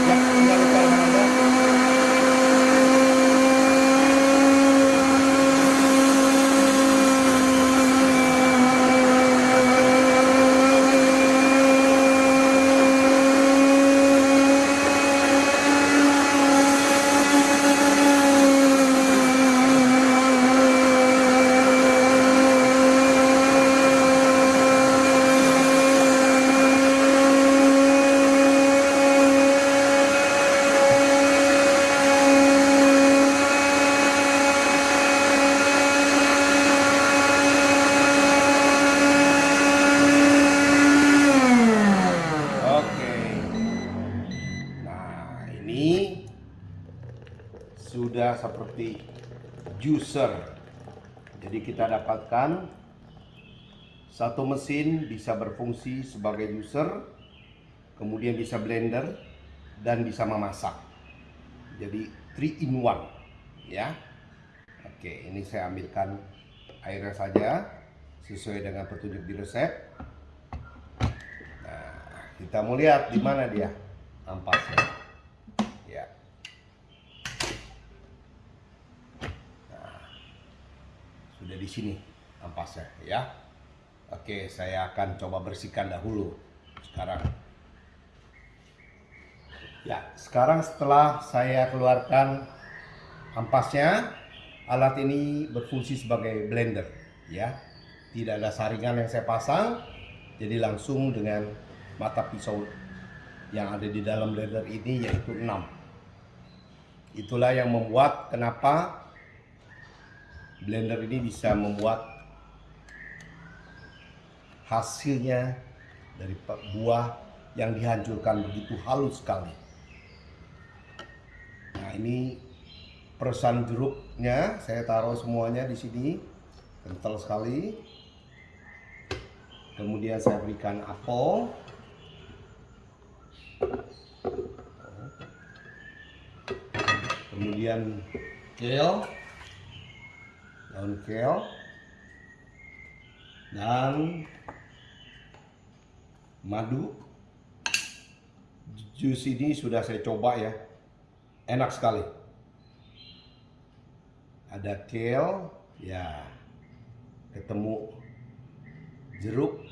Ya, tinggal lupa dengan Anda. Oke. Nah, ini sudah seperti juicer. Jadi kita dapatkan satu mesin bisa berfungsi sebagai juicer, kemudian bisa blender dan bisa memasak. Jadi 3 in 1 ya. Oke, ini saya ambilkan airnya saja sesuai dengan petunjuk di resep. Kita mau lihat di mana dia ampasnya. Ya. Nah, sudah di sini ampasnya ya. Oke, saya akan coba bersihkan dahulu sekarang. Ya, sekarang setelah saya keluarkan ampasnya, alat ini berfungsi sebagai blender ya. Tidak ada saringan yang saya pasang, jadi langsung dengan mata pisau yang ada di dalam blender ini yaitu 6 itulah yang membuat kenapa blender ini bisa membuat hasilnya dari buah yang dihancurkan begitu halus sekali. Nah ini peresan jeruknya saya taruh semuanya di sini kental sekali. Kemudian saya berikan apel. Kemudian kale daun kale dan madu. Jus ini sudah saya coba ya. Enak sekali. Ada kale ya. Ketemu jeruk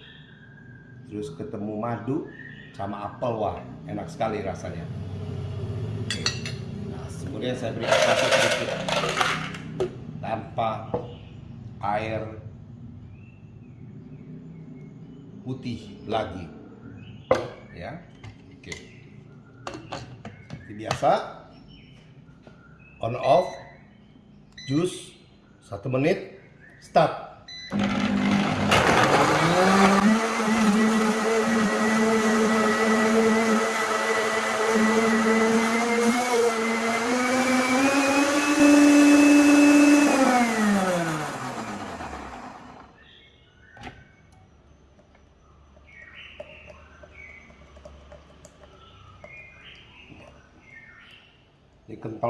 terus ketemu madu sama apel wah enak sekali rasanya. Oke. nah kemudian saya beri kasih sedikit tanpa air putih lagi. Ya oke. Seperti biasa on off jus satu menit start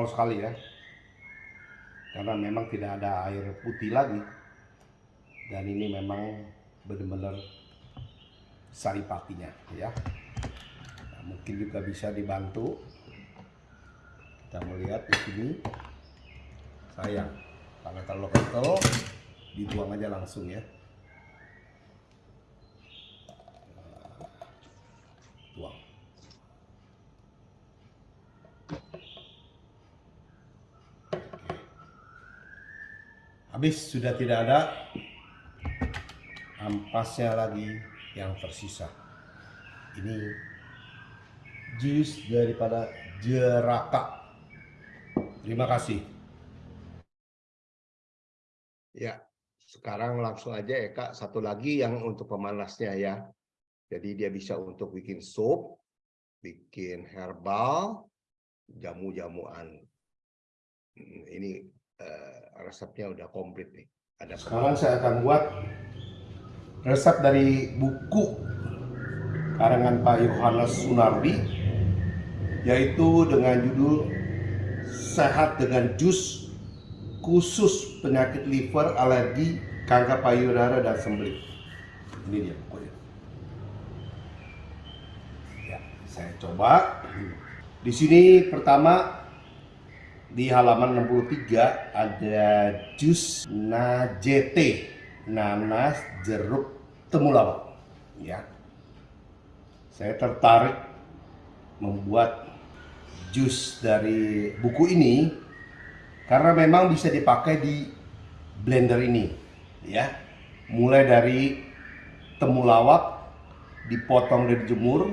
Kental sekali ya. Karena memang tidak ada air putih lagi. dan ini memang benar-benar saripatinya ya nah, mungkin juga bisa dibantu kita melihat di sini sayang karena terlalu kental dibuang aja langsung ya buang habis sudah tidak ada ampasnya lagi yang tersisa ini jus daripada jeraka terima kasih Ya, sekarang langsung aja ya Kak, satu lagi yang untuk pemanasnya ya. Jadi dia bisa untuk bikin sup, bikin herbal, jamu-jamuan. Hmm, ini uh, resepnya udah komplit nih. Ada sekarang saya akan buat resep dari buku karangan Pak Yohanes Sunardi yaitu dengan judul Sehat dengan Jus khusus penyakit liver, alergi, kanker payudara dan sembelit. Ini dia pokoknya. Ya, saya coba. Di sini pertama di halaman 63 ada jus najete, nanas, jeruk, temulawak. Ya. Saya tertarik membuat jus dari buku ini karena memang bisa dipakai di blender ini ya mulai dari temulawak dipotong dan dijemur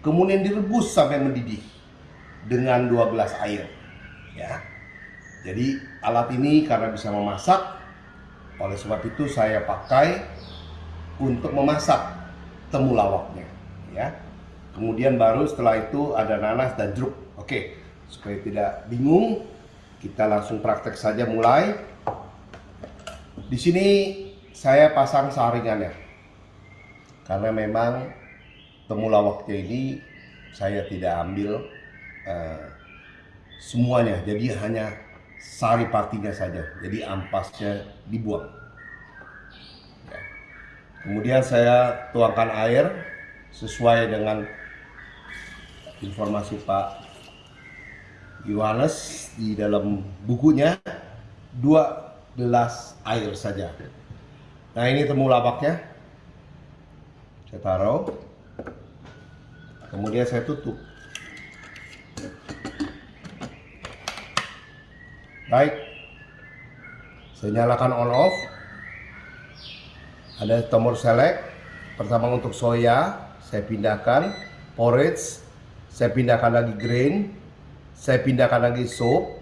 kemudian direbus sampai mendidih dengan dua gelas air ya jadi alat ini karena bisa memasak oleh sebab itu saya pakai untuk memasak temulawaknya ya kemudian baru setelah itu ada nanas dan jeruk oke supaya tidak bingung kita langsung praktek saja mulai. Di sini saya pasang saringannya. Karena memang temulawaknya ini saya tidak ambil uh, semuanya. Jadi hanya sari partinya saja. Jadi ampasnya dibuang. Ya. Kemudian saya tuangkan air sesuai dengan informasi Pak Yohanes di dalam bukunya dua gelas air saja. Nah ini temulawaknya. Saya taruh. Kemudian saya tutup. Baik. Saya nyalakan on off. Ada tombol select. Pertama untuk soya, saya pindahkan. Porridge, saya pindahkan lagi grain saya pindahkan lagi soap,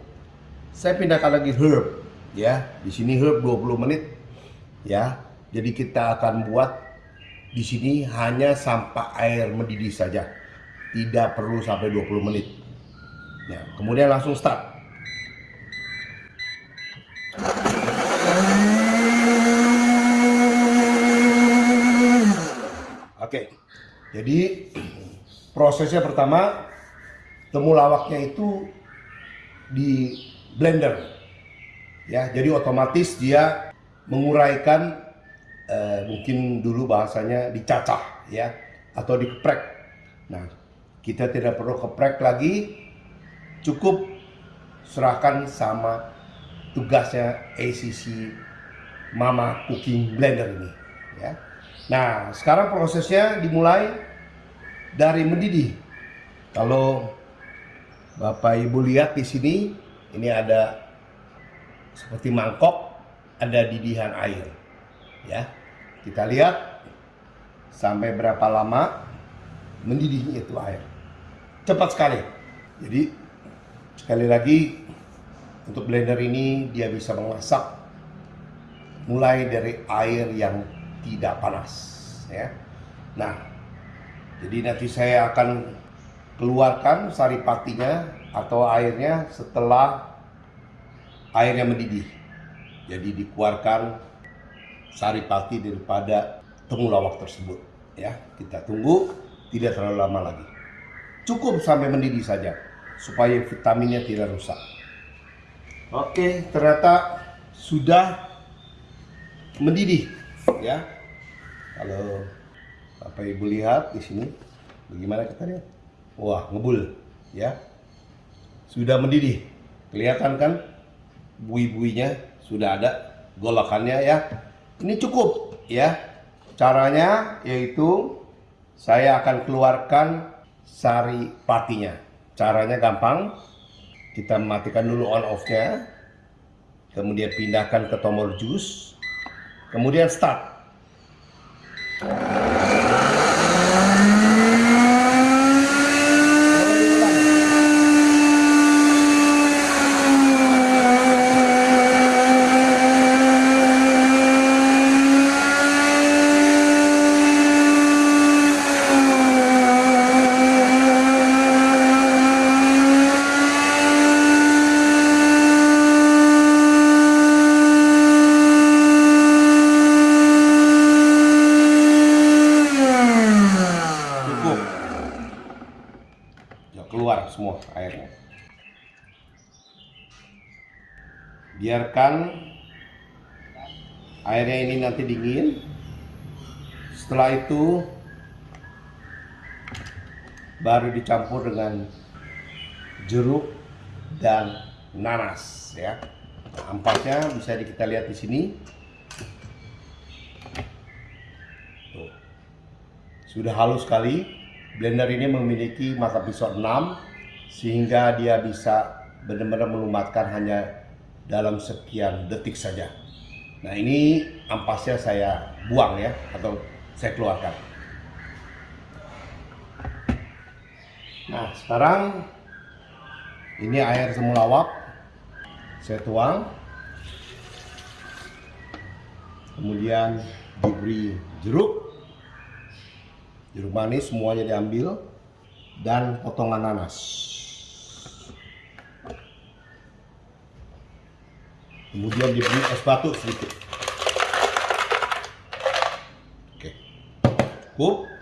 saya pindahkan lagi herb, ya. Di sini herb 20 menit, ya. Jadi kita akan buat di sini hanya sampai air mendidih saja, tidak perlu sampai 20 menit. Ya, kemudian langsung start. Oke, jadi prosesnya pertama temulawaknya itu di blender. Ya jadi otomatis dia menguraikan eh, mungkin dulu bahasanya dicacah ya atau dikeprek nah kita tidak perlu keprek lagi. Cukup serahkan sama tugasnya ACC Mama Cooking Blender ini ya nah sekarang prosesnya dimulai dari mendidih kalau Bapak Ibu lihat di sini, ini ada seperti mangkok, ada didihan air. Ya, kita lihat sampai berapa lama mendidihnya itu air. Cepat sekali. Jadi sekali lagi untuk blender ini dia bisa memasak mulai dari air yang tidak panas ya. Nah, jadi nanti saya akan keluarkan saripatinya atau airnya setelah airnya mendidih. Jadi dikeluarkan saripati daripada temulawak tersebut. Ya, kita tunggu tidak terlalu lama lagi. Cukup sampai mendidih saja supaya vitaminnya tidak rusak. Oke, ternyata sudah mendidih ya. Kalau Bapak Ibu lihat di sini, bagaimana lihat? Wah, ngebul, ya. Sudah mendidih. Kelihatan kan bui-buinya sudah ada golakannya ya. Ini cukup ya. Caranya yaitu saya akan keluarkan sari patinya. Caranya gampang. Kita matikan dulu on off-nya. Kemudian pindahkan ke tombol jus. Kemudian start. Cukup. Ya keluar semua airnya. Biarkan airnya ini nanti dingin. Setelah itu baru dicampur dengan jeruk dan nanas ya. Ampasnya bisa kita lihat di sini. Tuh. Sudah halus sekali. Blender ini memiliki mata pisau 6 sehingga dia bisa benar-benar melumatkan hanya dalam sekian detik saja. Nah, ini ampasnya saya buang ya atau saya keluarkan. Nah, sekarang ini air semulawak saya tuang. Kemudian diberi jeruk. Jeruk manis semuanya diambil dan potongan nanas. Kemudian diberi es batu sedikit. Oke. Cukup.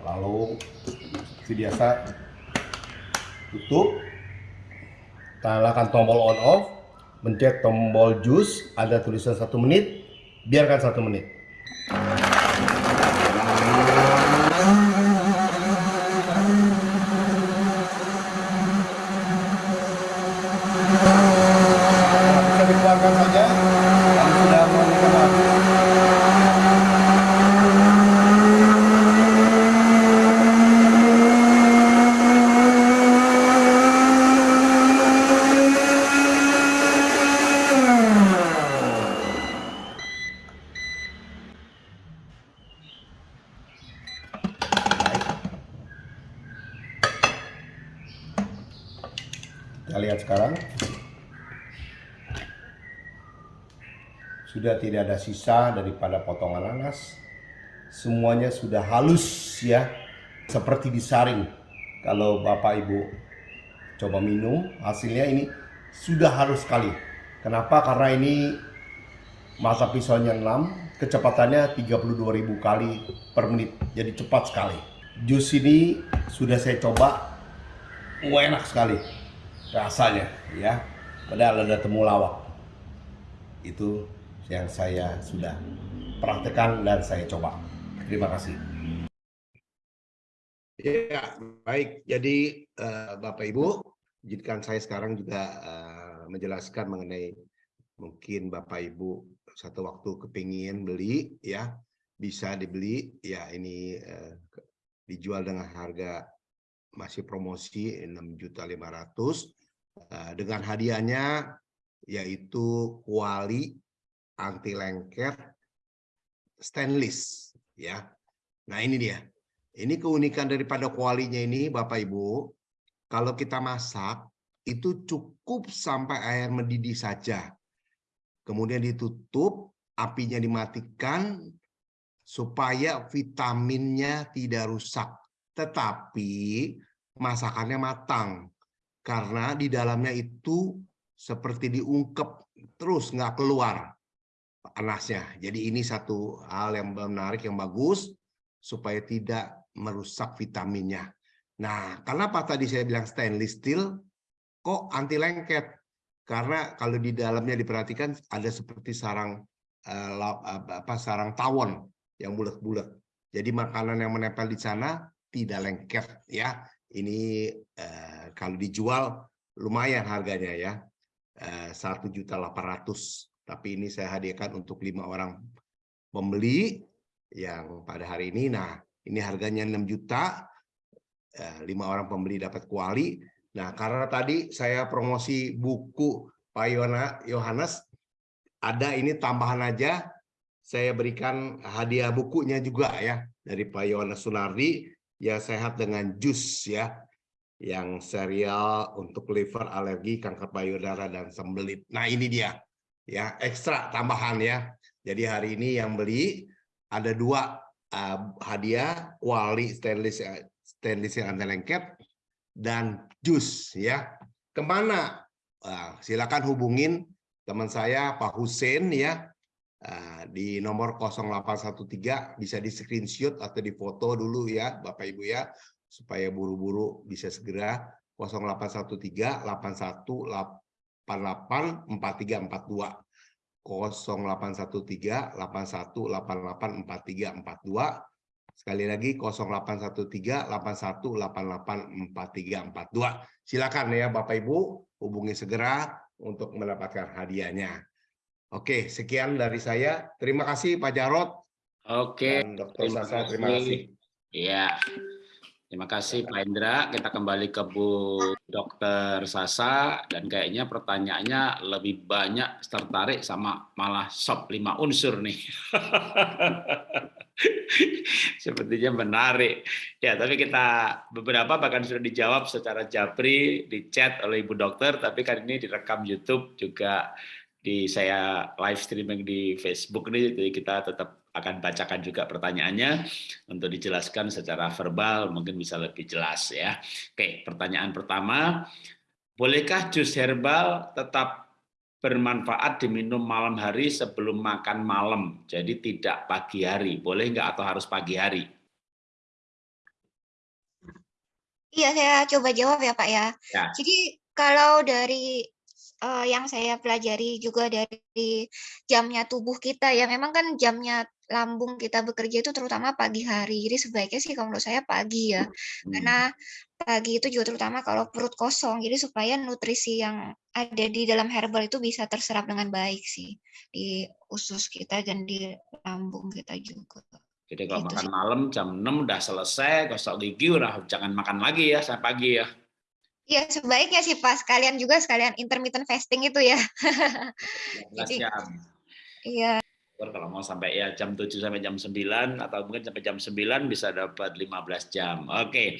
Lalu seperti biasa tutup nyalakan tombol on off mencet tombol jus ada tulisan satu menit biarkan satu menit bisa dikeluarkan saja kalau sudah mengikat habis Baik. Kita lihat sekarang. Sudah tidak ada sisa daripada potongan nanas. Semuanya sudah halus ya. Seperti disaring. Kalau Bapak Ibu coba minum, hasilnya ini sudah halus sekali. Kenapa? Karena ini masa pisaunya 6, kecepatannya 32.000 kali per menit. Jadi cepat sekali. Jus ini sudah saya coba, enak sekali rasanya ya. Padahal ada temulawak. Itu yang saya sudah praktekkan dan saya coba. Terima kasih. Ya, baik. Jadi eh, Bapak Ibu, izinkan saya sekarang juga eh, menjelaskan mengenai mungkin Bapak Ibu satu waktu kepingin beli ya, bisa dibeli ya ini eh, dijual dengan harga masih promosi 6.500 eh, dengan hadiahnya yaitu kuali anti lengket stainless ya. Nah, ini dia. Ini keunikan daripada kualinya ini Bapak Ibu, kalau kita masak itu cukup sampai air mendidih saja. Kemudian ditutup, apinya dimatikan supaya vitaminnya tidak rusak. Tetapi masakannya matang karena di dalamnya itu seperti diungkep terus nggak keluar panasnya. Jadi ini satu hal yang menarik yang bagus supaya tidak merusak vitaminnya. Nah, kenapa tadi saya bilang stainless steel kok anti lengket? Karena kalau di dalamnya diperhatikan ada seperti sarang eh, apa sarang tawon yang bulat-bulat. Jadi makanan yang menempel di sana tidak lengket ya. Ini eh, kalau dijual lumayan harganya ya. Satu juta delapan ratus. Tapi ini saya hadiahkan untuk lima orang pembeli yang pada hari ini. Nah, ini harganya 6 juta. Eh, Lima orang pembeli dapat kuali. Nah, karena tadi saya promosi buku Pak Yona- Yohanes, ada ini tambahan aja. Saya berikan hadiah bukunya juga ya dari Pak Yohanes Sunardi ya sehat dengan jus ya yang serial untuk liver alergi kanker payudara dan sembelit. Nah ini dia ya ekstra tambahan ya. Jadi hari ini yang beli ada dua uh, hadiah kuali stainless stainless yang anti lengket dan jus ya. Ke mana? Uh, silakan hubungin teman saya Pak Hussein ya uh, di nomor 0813 bisa di screenshot atau di foto dulu ya Bapak Ibu ya supaya buru-buru bisa segera 0813 81 88 4342 0813 81 88 4342 Sekali lagi 0813 81 88 4342. Silakan ya Bapak Ibu hubungi segera untuk mendapatkan hadiahnya. Oke, sekian dari saya. Terima kasih Pak Jarot Oke, dan Dr. Sasa. Terima kasih. Iya. Terima kasih Pak Indra. Kita kembali ke Bu Dokter Sasa dan kayaknya pertanyaannya lebih banyak tertarik sama malah sop lima unsur nih. Sepertinya menarik. Ya, tapi kita beberapa bahkan sudah dijawab secara japri di chat oleh Ibu Dokter, tapi kan ini direkam YouTube juga di saya live streaming di Facebook nih, jadi kita tetap akan bacakan juga pertanyaannya untuk dijelaskan secara verbal mungkin bisa lebih jelas ya. Oke, pertanyaan pertama, bolehkah jus herbal tetap bermanfaat diminum malam hari sebelum makan malam, jadi tidak pagi hari, boleh nggak atau harus pagi hari? Iya, saya coba jawab ya Pak ya. Ya. Jadi kalau dari uh, yang saya pelajari juga dari jamnya tubuh kita ya, memang kan jamnya lambung kita bekerja itu terutama pagi hari. Jadi sebaiknya sih kalau menurut saya pagi ya. Hmm. Karena pagi itu juga terutama kalau perut kosong. Jadi supaya nutrisi yang ada di dalam herbal itu bisa terserap dengan baik sih di usus kita dan di lambung kita juga. Jadi kalau Gitu makan sih. malam jam 6 udah selesai, gosok gigi udah jangan makan lagi ya sampai pagi ya. Iya, sebaiknya sih Pak sekalian juga sekalian intermittent fasting itu ya. 15 Jadi- jam. Iya. Kalau mau sampai ya jam 7 sampai jam 9 atau mungkin sampai jam 9 bisa dapat 15 jam. Oke.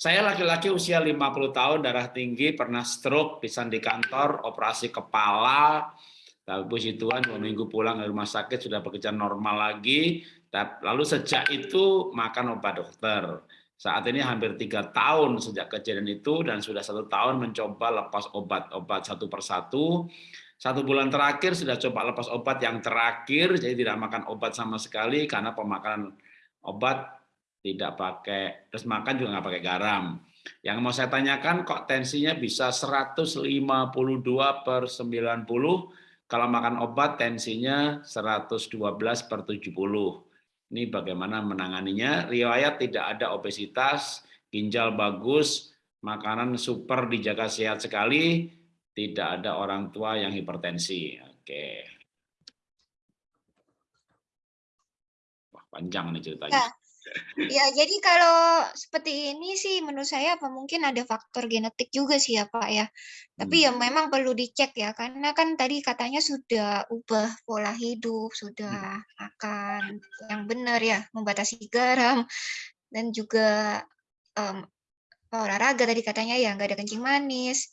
Saya laki-laki usia 50 tahun, darah tinggi, pernah stroke, pisan di kantor, operasi kepala, tapi puji Tuhan dua minggu pulang dari rumah sakit sudah bekerja normal lagi. Lalu sejak itu makan obat dokter. Saat ini hampir tiga tahun sejak kejadian itu dan sudah satu tahun mencoba lepas obat-obat satu persatu. Satu bulan terakhir sudah coba lepas obat yang terakhir, jadi tidak makan obat sama sekali karena pemakanan obat tidak pakai, terus makan juga nggak pakai garam. Yang mau saya tanyakan kok tensinya bisa 152 per 90, kalau makan obat tensinya 112 per 70. Ini bagaimana menanganinya? Riwayat tidak ada obesitas, ginjal bagus, makanan super dijaga sehat sekali, tidak ada orang tua yang hipertensi. Oke. Wah, panjang nih ceritanya. Ya. Ya, jadi kalau seperti ini sih menurut saya apa mungkin ada faktor genetik juga sih ya Pak ya. Tapi ya memang perlu dicek ya karena kan tadi katanya sudah ubah pola hidup, sudah makan yang benar ya, membatasi garam dan juga em, olahraga tadi katanya ya nggak ada kencing manis.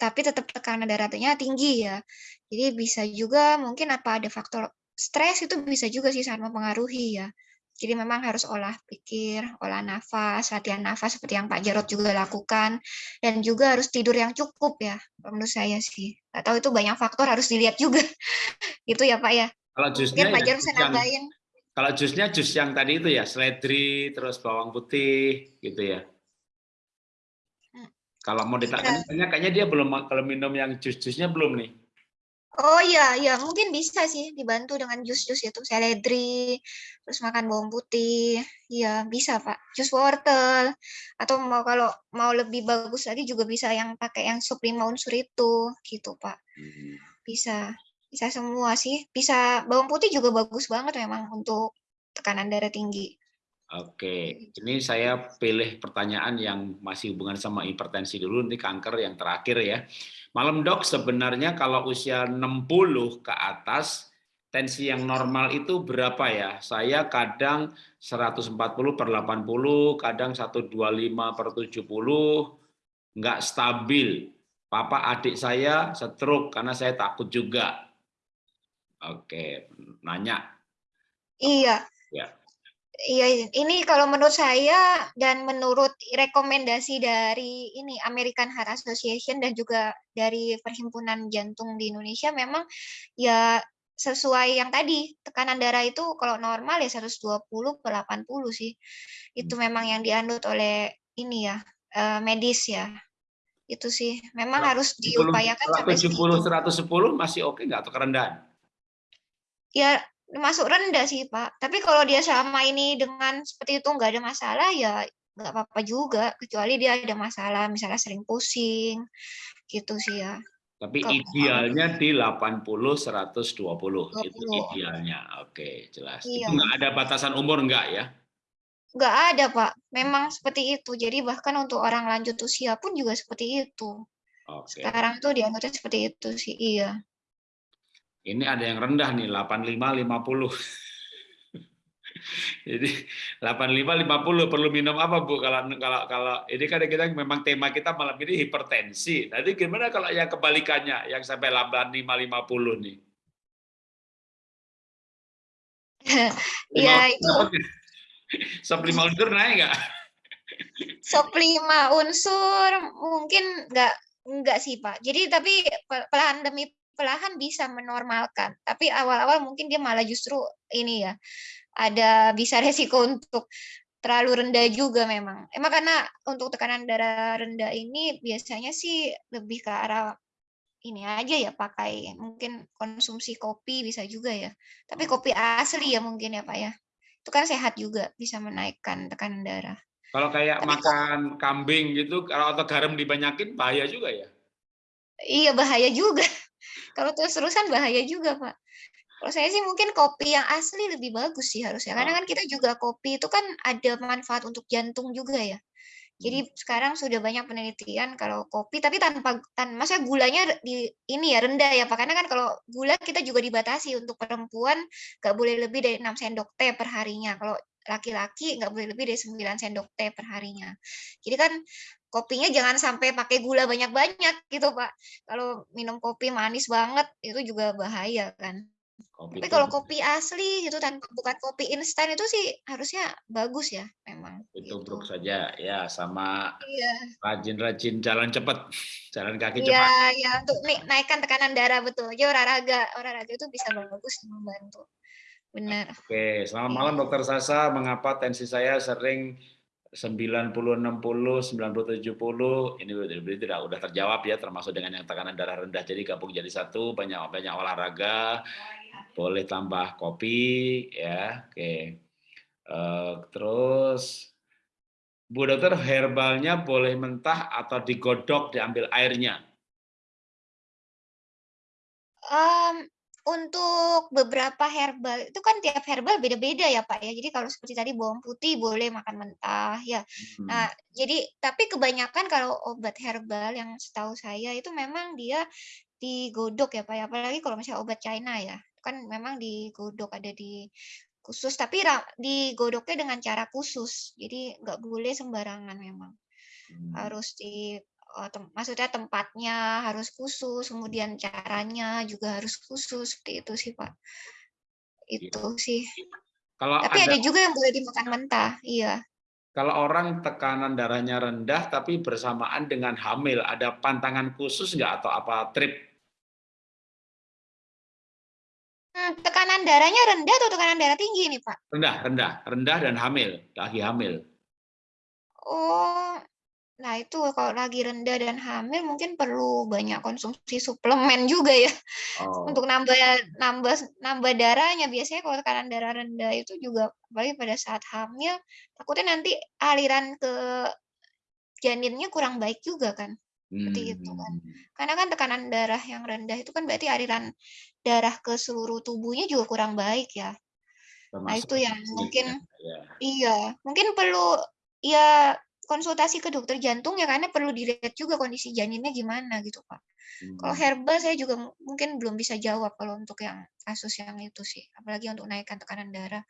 Tapi tetap tekanan darahnya tinggi ya. Jadi bisa juga mungkin apa ada faktor stres itu bisa juga sih sangat mempengaruhi ya. Jadi memang harus olah pikir, olah nafas, latihan nafas seperti yang Pak Jarot juga lakukan, dan juga harus tidur yang cukup ya, menurut saya sih. Tahu itu banyak faktor harus dilihat juga, gitu ya Pak ya. Kalau jusnya Mungkin Pak ya Jarot bisa nambahin. kalau jusnya jus yang tadi itu ya seledri terus bawang putih gitu ya. Hmm. Kalau mau ditanya kayaknya dia belum kalau minum yang jus-jusnya belum nih. Oh iya, iya mungkin bisa sih dibantu dengan jus-jus itu seledri, terus makan bawang putih. Iya, bisa, Pak. Jus wortel atau mau kalau mau lebih bagus lagi juga bisa yang pakai yang sup lima unsur itu, gitu, Pak. Hmm. Bisa. Bisa semua sih. Bisa bawang putih juga bagus banget memang untuk tekanan darah tinggi. Oke, ini saya pilih pertanyaan yang masih hubungan sama hipertensi dulu, ini kanker yang terakhir ya. Malam dok, sebenarnya kalau usia 60 ke atas, tensi yang normal itu berapa ya? Saya kadang 140 per 80, kadang 125 per 70, nggak stabil. Papa adik saya stroke karena saya takut juga. Oke, nanya. Iya. Ya. Iya, ini kalau menurut saya dan menurut rekomendasi dari ini American Heart Association dan juga dari Perhimpunan Jantung di Indonesia memang ya sesuai yang tadi tekanan darah itu kalau normal ya 120 per 80 sih. Itu Hmm. memang yang dianut oleh ini ya eh, medis ya. Itu sih memang harus 70, diupayakan sampai 70 segitu. 110 masih oke nggak atau kerendahan? Ya masuk rendah sih Pak. Tapi kalau dia selama ini dengan seperti itu nggak ada masalah ya nggak apa-apa juga. Kecuali dia ada masalah misalnya sering pusing gitu sih ya. Tapi Kok- idealnya di 80 120 itu 20. idealnya. Oke, jelas. Iya. Itu nggak ada batasan umur nggak ya? Nggak ada Pak. Memang seperti itu. Jadi bahkan untuk orang lanjut usia pun juga seperti itu. Oke. Sekarang tuh dianutnya seperti itu sih. Iya. Ini ada yang rendah nih 85 50. Jadi 85 50 perlu minum apa Bu kalau kalau kalau ini kan kita memang tema kita malam ini hipertensi. Nanti gimana kalau yang kebalikannya yang sampai 85 50 nih? Iya Lima- itu? Sop lima unsur naik nggak? sop unsur mungkin nggak nggak sih Pak. Jadi tapi pe- perlahan bisa menormalkan. Tapi awal-awal mungkin dia malah justru ini ya ada bisa resiko untuk terlalu rendah juga memang. Emang karena untuk tekanan darah rendah ini biasanya sih lebih ke arah ini aja ya pakai mungkin konsumsi kopi bisa juga ya. Tapi kopi asli ya mungkin ya Pak ya. Itu kan sehat juga bisa menaikkan tekanan darah. Kalau kayak Tapi makan kambing gitu kalau atau garam dibanyakin bahaya juga ya? Iya bahaya juga. Kalau terus-terusan bahaya juga, Pak. Kalau saya sih mungkin kopi yang asli lebih bagus sih harusnya. Karena kan kita juga kopi itu kan ada manfaat untuk jantung juga ya. Jadi sekarang sudah banyak penelitian kalau kopi tapi tanpa tan masa gulanya di ini ya rendah ya Pak. Karena kan kalau gula kita juga dibatasi untuk perempuan nggak boleh lebih dari 6 sendok teh per harinya. Kalau laki-laki nggak boleh lebih dari 9 sendok teh per harinya. Jadi kan kopinya jangan sampai pakai gula banyak-banyak gitu Pak. Kalau minum kopi manis banget itu juga bahaya kan. Kopi Tapi kalau kopi asli gitu tanpa bukan kopi instan itu sih harusnya bagus ya memang. Kopi Gitu. tubruk saja ya sama Iya. rajin-rajin jalan cepat, jalan kaki cepat. Iya, ya untuk naikkan tekanan darah betul. Jadi olahraga, olahraga itu bisa bagus membantu. Benar. Oke, selamat Iya. malam Dokter Sasa. Mengapa tensi saya sering 90 60 90 70 ini tidak udah terjawab ya termasuk dengan yang tekanan darah rendah. Jadi gabung jadi satu banyak banyak olahraga boleh tambah kopi ya oke. Eh, terus Bu dokter herbalnya boleh mentah atau digodok diambil airnya? Mmm, untuk beberapa herbal itu kan tiap herbal beda-beda ya, Pak, ya. Jadi kalau seperti tadi bawang putih boleh makan mentah, ya. Hmm. Nah, jadi tapi kebanyakan kalau obat herbal yang setahu saya itu memang dia digodok ya, Pak, ya. Apalagi kalau misalnya obat China ya, kan memang digodok ada di khusus tapi digodoknya dengan cara khusus. Jadi nggak boleh sembarangan memang. Hmm. Harus di tem maksudnya tempatnya harus khusus, kemudian caranya juga harus khusus, seperti itu sih, Pak. Itu sih. kalau Tapi ada ada juga yang boleh dimakan mentah, iya. kalau orang tekanan darahnya rendah tapi bersamaan dengan hamil ada pantangan khusus nggak atau apa trip Mmm, tekanan darahnya rendah atau tekanan darah tinggi nih, Pak? rendah rendah rendah dan hamil lagi hamil Oh, Nah, itu kalau lagi rendah dan hamil mungkin perlu banyak konsumsi suplemen juga ya. Oh. Untuk nambah nambah nambah darahnya. Biasanya kalau tekanan darah rendah itu juga apalagi pada saat hamil, takutnya nanti aliran ke janinnya kurang baik juga kan. Seperti itu kan. Hmm. Karena kan tekanan darah yang rendah itu kan berarti aliran darah ke seluruh tubuhnya juga kurang baik ya. Nah, Termasuk itu yang mungkin ya. iya, mungkin perlu ya konsultasi ke dokter jantung ya karena perlu dilihat juga kondisi janinnya gimana gitu, Pak. Kalau Hmm. herbal saya juga mu- mungkin belum bisa jawab kalau untuk yang kasus yang itu sih, apalagi untuk naikkan tekanan darah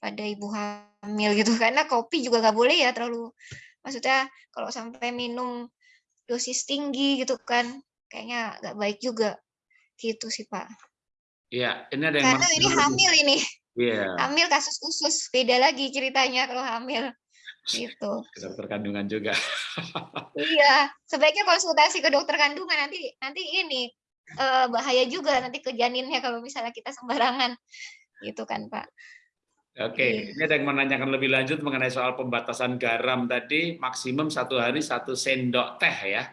pada ibu hamil gitu. Karena kopi juga nggak boleh ya terlalu maksudnya kalau sampai minum dosis tinggi gitu kan, kayaknya nggak baik juga. Gitu sih, Pak. Iya, ini ada yang Karena ini hamil ini. Iya, Hamil kasus khusus, beda lagi ceritanya kalau hamil. Gitu. dokter kandungan juga. Iya, sebaiknya konsultasi ke dokter kandungan nanti nanti ini eh, bahaya juga nanti ke janinnya kalau misalnya kita sembarangan. Gitu kan, Pak. Oke, Iya. ini ada yang menanyakan lebih lanjut mengenai soal pembatasan garam tadi, maksimum satu hari satu sendok teh ya.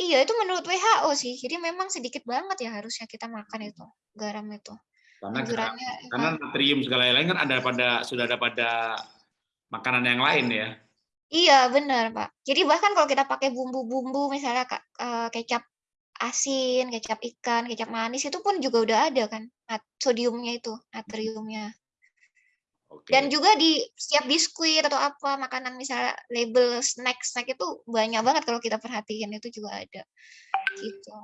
Iya, itu menurut WHO sih. Jadi memang sedikit banget ya harusnya kita makan itu garam itu. Karena Anjurannya karena natrium segala lain kan ada pada sudah ada pada makanan yang lain ya. Iya, benar, Pak. Jadi bahkan kalau kita pakai bumbu-bumbu misalnya eh, kecap asin, kecap ikan, kecap manis itu pun juga udah ada kan sodiumnya itu, natriumnya. Oke. Dan juga di setiap biskuit atau apa makanan misalnya label snack-snack itu banyak banget kalau kita perhatiin itu juga ada. Gitu.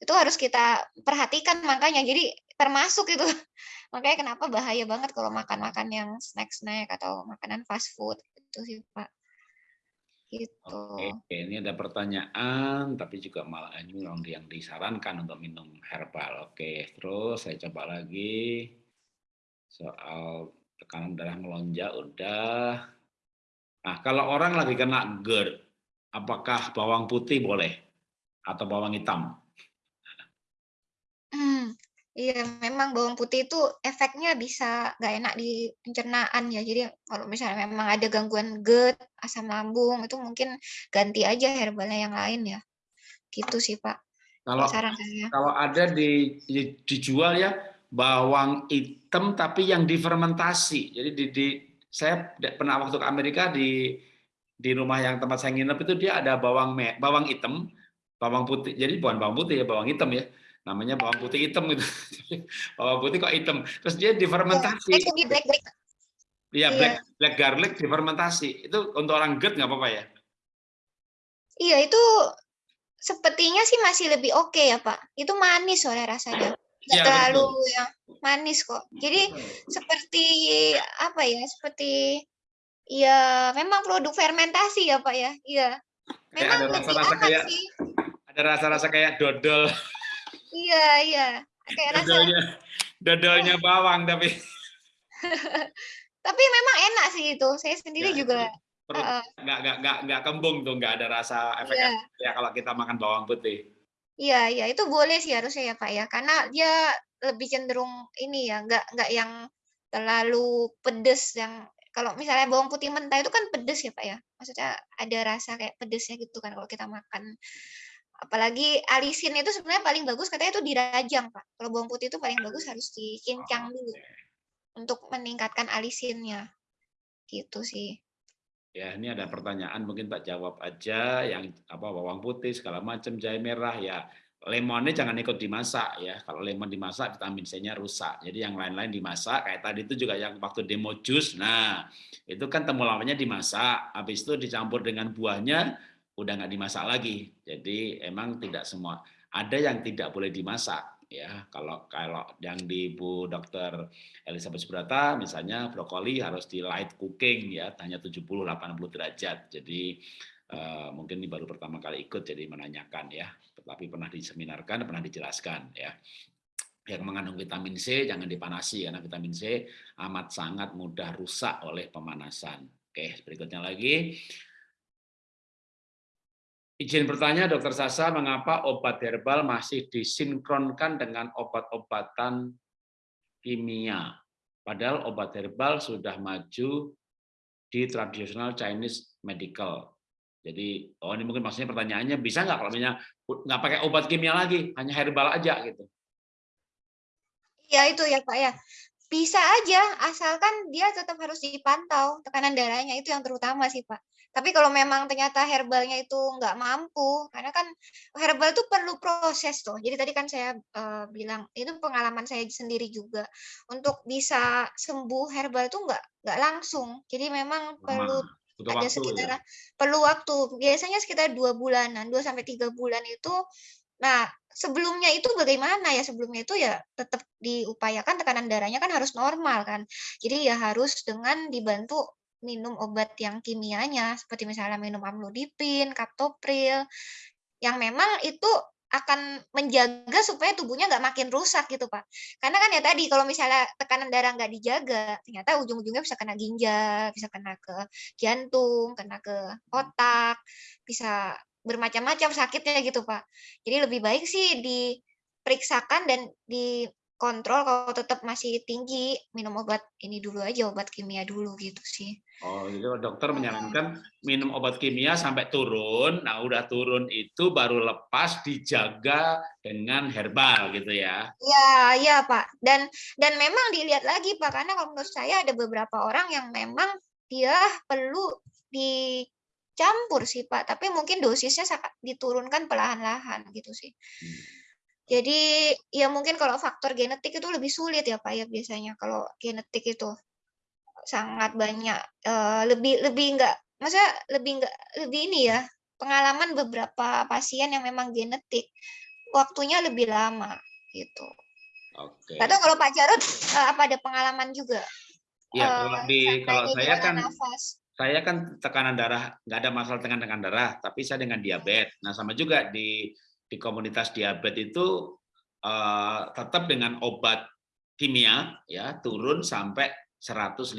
Itu harus kita perhatikan makanya. Jadi termasuk itu. Makanya kenapa bahaya banget kalau makan-makan yang snack-snack atau makanan fast food itu sih, Pak. Gitu. Oke, ini ada pertanyaan, tapi juga malah ini yang disarankan untuk minum herbal. Oke, terus saya coba lagi soal tekanan darah melonjak udah. Nah, kalau orang lagi kena GERD, apakah bawang putih boleh atau bawang hitam? Iya memang bawang putih itu efeknya bisa nggak enak di pencernaan ya. Jadi kalau misalnya memang ada gangguan GERD, asam lambung itu mungkin ganti aja herbalnya yang lain ya. Gitu sih Pak. Kalau saran saya. kalau ada di, di- dijual ya bawang hitam tapi yang difermentasi. Jadi di, di saya pernah waktu ke Amerika di di rumah yang tempat saya nginep itu dia ada bawang me, bawang hitam, bawang putih. Jadi bukan bawang putih ya, bawang hitam ya. Namanya bawang putih hitam gitu. bawang putih kok hitam. Terus dia difermentasi. Di black black. Iya, Iya. black black garlic difermentasi. Itu untuk orang GERD nggak apa-apa ya? Iya itu sepertinya sih masih lebih oke ya Pak. Itu manis soalnya rasanya. Nggak Iya, terlalu betul. yang manis kok. Jadi seperti apa ya? Seperti ya memang produk fermentasi ya Pak ya. Iya. Kayak Memang ada rasa-rasa kayak- sih. Ada rasa-rasa kayak dodol, Iya, iya. Kayak rasa dodolnya, dodolnya bawang tapi tapi memang enak sih itu. Saya sendiri Ya, juga perut nggak nggak nggak nggak kembung tuh nggak ada rasa efek Iya. ya kalau kita makan bawang putih. Iya, iya, itu boleh sih harusnya ya Pak ya, karena dia lebih cenderung ini ya, nggak nggak yang terlalu pedes yang kalau misalnya bawang putih mentah itu kan pedes ya Pak ya, maksudnya ada rasa kayak pedesnya gitu kan kalau kita makan. Apalagi alisin itu sebenarnya paling bagus katanya itu dirajang Pak. Kalau bawang putih itu paling bagus harus dicincang dulu untuk meningkatkan alisinnya. Gitu sih. Ya ini ada pertanyaan mungkin tak jawab aja yang apa bawang putih segala macam jahe merah ya lemonnya jangan ikut dimasak ya kalau lemon dimasak vitamin C-nya rusak jadi yang lain-lain dimasak kayak tadi itu juga yang waktu demo jus nah itu kan temulawaknya dimasak habis itu dicampur dengan buahnya udah nggak dimasak lagi jadi emang tidak semua ada yang tidak boleh dimasak ya kalau kalau yang di Bu Dokter Elizabeth Subrata misalnya brokoli harus di light cooking ya hanya 70 80 derajat. Jadi eh, mungkin ini baru pertama kali ikut jadi menanyakan ya, tetapi pernah diseminarkan, pernah dijelaskan ya. Yang mengandung vitamin C jangan dipanasi karena vitamin C amat sangat mudah rusak oleh pemanasan. Oke, berikutnya lagi. Izin bertanya, Dokter Sasa, mengapa obat herbal masih disinkronkan dengan obat-obatan kimia? Padahal obat herbal sudah maju di tradisional Chinese medical. Jadi, oh ini mungkin maksudnya pertanyaannya bisa nggak kalau misalnya nggak pakai obat kimia lagi, hanya herbal aja gitu? Ya itu ya Pak ya. Bisa aja, asalkan dia tetap harus dipantau tekanan darahnya, itu yang terutama sih, Pak. Tapi kalau memang ternyata herbalnya itu nggak mampu, karena kan herbal itu perlu proses tuh. Jadi tadi kan saya uh, bilang, itu pengalaman saya sendiri juga. Untuk bisa sembuh herbal itu nggak nggak langsung. Jadi memang perlu Butuh ada waktu, sekitar ya? perlu waktu. Biasanya sekitar dua bulanan, dua sampai tiga bulan itu Nah, sebelumnya itu bagaimana ya? Sebelumnya itu ya tetap diupayakan tekanan darahnya kan harus normal kan. Jadi ya harus dengan dibantu minum obat yang kimianya seperti misalnya minum amlodipin, kaptopril yang memang itu akan menjaga supaya tubuhnya nggak makin rusak gitu pak. Karena kan ya tadi kalau misalnya tekanan darah nggak dijaga, ternyata ujung-ujungnya bisa kena ginjal, bisa kena ke jantung, kena ke otak, bisa bermacam-macam sakitnya gitu Pak. Jadi lebih baik sih diperiksakan dan dikontrol kalau tetap masih tinggi minum obat ini dulu aja obat kimia dulu gitu sih. Oh, jadi dokter menyarankan minum obat kimia sampai turun. Nah, udah turun itu baru lepas dijaga dengan herbal gitu ya. Iya, iya, Pak. Dan dan memang dilihat lagi Pak karena kalau menurut saya ada beberapa orang yang memang dia perlu di campur sih Pak, tapi mungkin dosisnya diturunkan perlahan-lahan gitu sih. Hmm. Jadi ya mungkin kalau faktor genetik itu lebih sulit ya Pak ya biasanya kalau genetik itu sangat banyak uh, lebih lebih enggak masa lebih enggak lebih ini ya pengalaman beberapa pasien yang memang genetik waktunya lebih lama gitu. Oke. Okay. kalau Pak Jarod uh, apa ada pengalaman juga? Ya, kalau di kalau saya kan nafas saya kan tekanan darah nggak ada masalah dengan tekanan darah, tapi saya dengan diabetes. Nah sama juga di di komunitas diabetes itu uh, tetap dengan obat kimia ya turun sampai 150.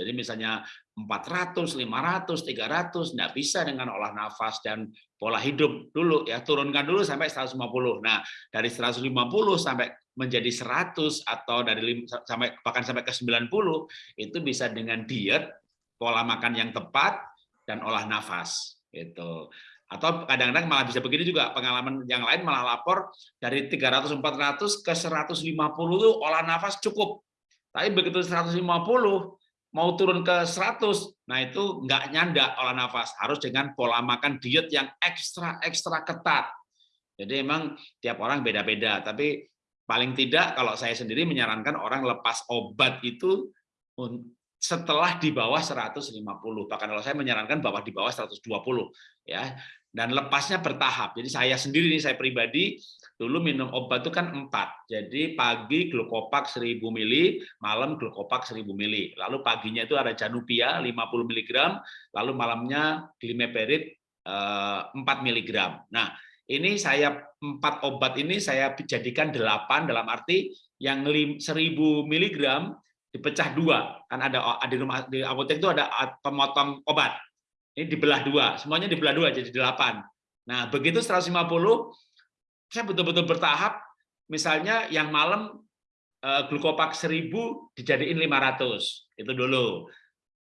Jadi misalnya 400, 500, 300 nggak bisa dengan olah nafas dan pola hidup dulu ya turunkan dulu sampai 150. Nah dari 150 sampai menjadi 100 atau dari sampai bahkan sampai ke 90 itu bisa dengan diet pola makan yang tepat dan olah nafas gitu. Atau kadang-kadang malah bisa begini juga pengalaman yang lain malah lapor dari 300 400 ke 150 itu olah nafas cukup. Tapi begitu 150 mau turun ke 100, nah itu nggak nyanda olah nafas, harus dengan pola makan diet yang ekstra ekstra ketat. Jadi emang tiap orang beda-beda, tapi paling tidak kalau saya sendiri menyarankan orang lepas obat itu setelah di bawah 150 bahkan kalau saya menyarankan bahwa di bawah 120 ya dan lepasnya bertahap. Jadi saya sendiri nih saya pribadi dulu minum obat itu kan empat. Jadi pagi glukopak 1000 mili malam glukopak 1000 mili. Lalu paginya itu ada janupia 50 mg lalu malamnya glimeperid 4 eh, mg nah ini saya empat obat ini saya jadikan delapan dalam arti yang 1000 mg dipecah dua. Kan ada di rumah di apotek itu ada pemotong obat ini dibelah dua. Semuanya dibelah dua jadi delapan. Nah begitu 150 saya betul-betul bertahap. Misalnya yang malam eh, glukopak 1000 dijadiin 500 itu dulu.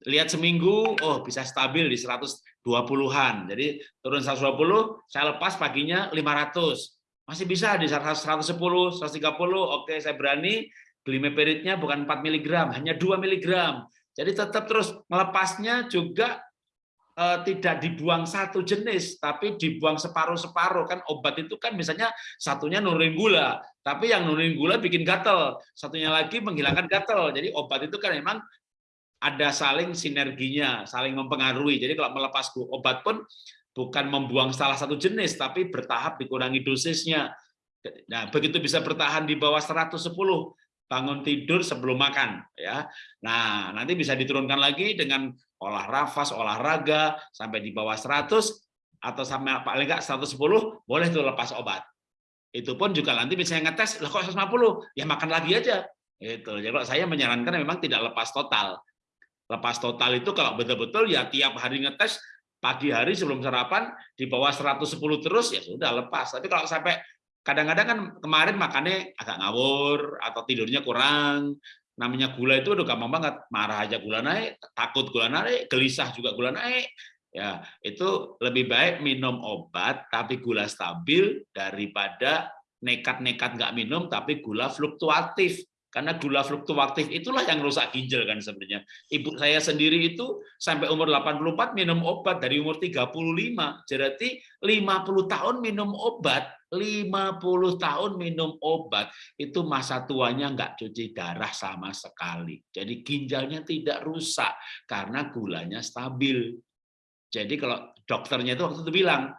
Lihat seminggu oh bisa stabil di 120-an jadi turun 120 saya lepas paginya 500 masih bisa di 110 130 oke saya berani. Glimeperidnya bukan 4 mg, hanya 2 mg. Jadi tetap terus melepasnya juga eh, tidak dibuang satu jenis, tapi dibuang separuh-separuh. Kan obat itu kan misalnya satunya nurunin gula, tapi yang nurunin gula bikin gatel, satunya lagi menghilangkan gatel. Jadi obat itu kan memang ada saling sinerginya, saling mempengaruhi. Jadi kalau melepas obat pun bukan membuang salah satu jenis, tapi bertahap dikurangi dosisnya. Nah, begitu bisa bertahan di bawah 110, bangun tidur sebelum makan ya. Nah, nanti bisa diturunkan lagi dengan olah nafas, olahraga sampai di bawah 100 atau sampai paling enggak 110 boleh tuh lepas obat. Itu pun juga nanti bisa ngetes, lah kok 150? Ya makan lagi aja. Itu. Jadi kalau saya menyarankan memang tidak lepas total. Lepas total itu kalau betul-betul ya tiap hari ngetes pagi hari sebelum sarapan di bawah 110 terus ya sudah lepas. Tapi kalau sampai kadang-kadang kan kemarin makannya agak ngawur atau tidurnya kurang. Namanya gula itu udah gampang banget. Marah aja gula naik takut gula naik gelisah juga gula naik. Ya itu lebih baik minum obat tapi gula stabil daripada nekat-nekat nggak minum tapi gula fluktuatif. Karena gula fluktuatif itulah yang rusak ginjal kan sebenarnya. Ibu saya sendiri itu sampai umur 84 minum obat dari umur 35. Jadi 50 tahun minum obat, 50 tahun minum obat itu masa tuanya nggak cuci darah sama sekali. Jadi ginjalnya tidak rusak karena gulanya stabil. Jadi kalau dokternya itu waktu itu bilang,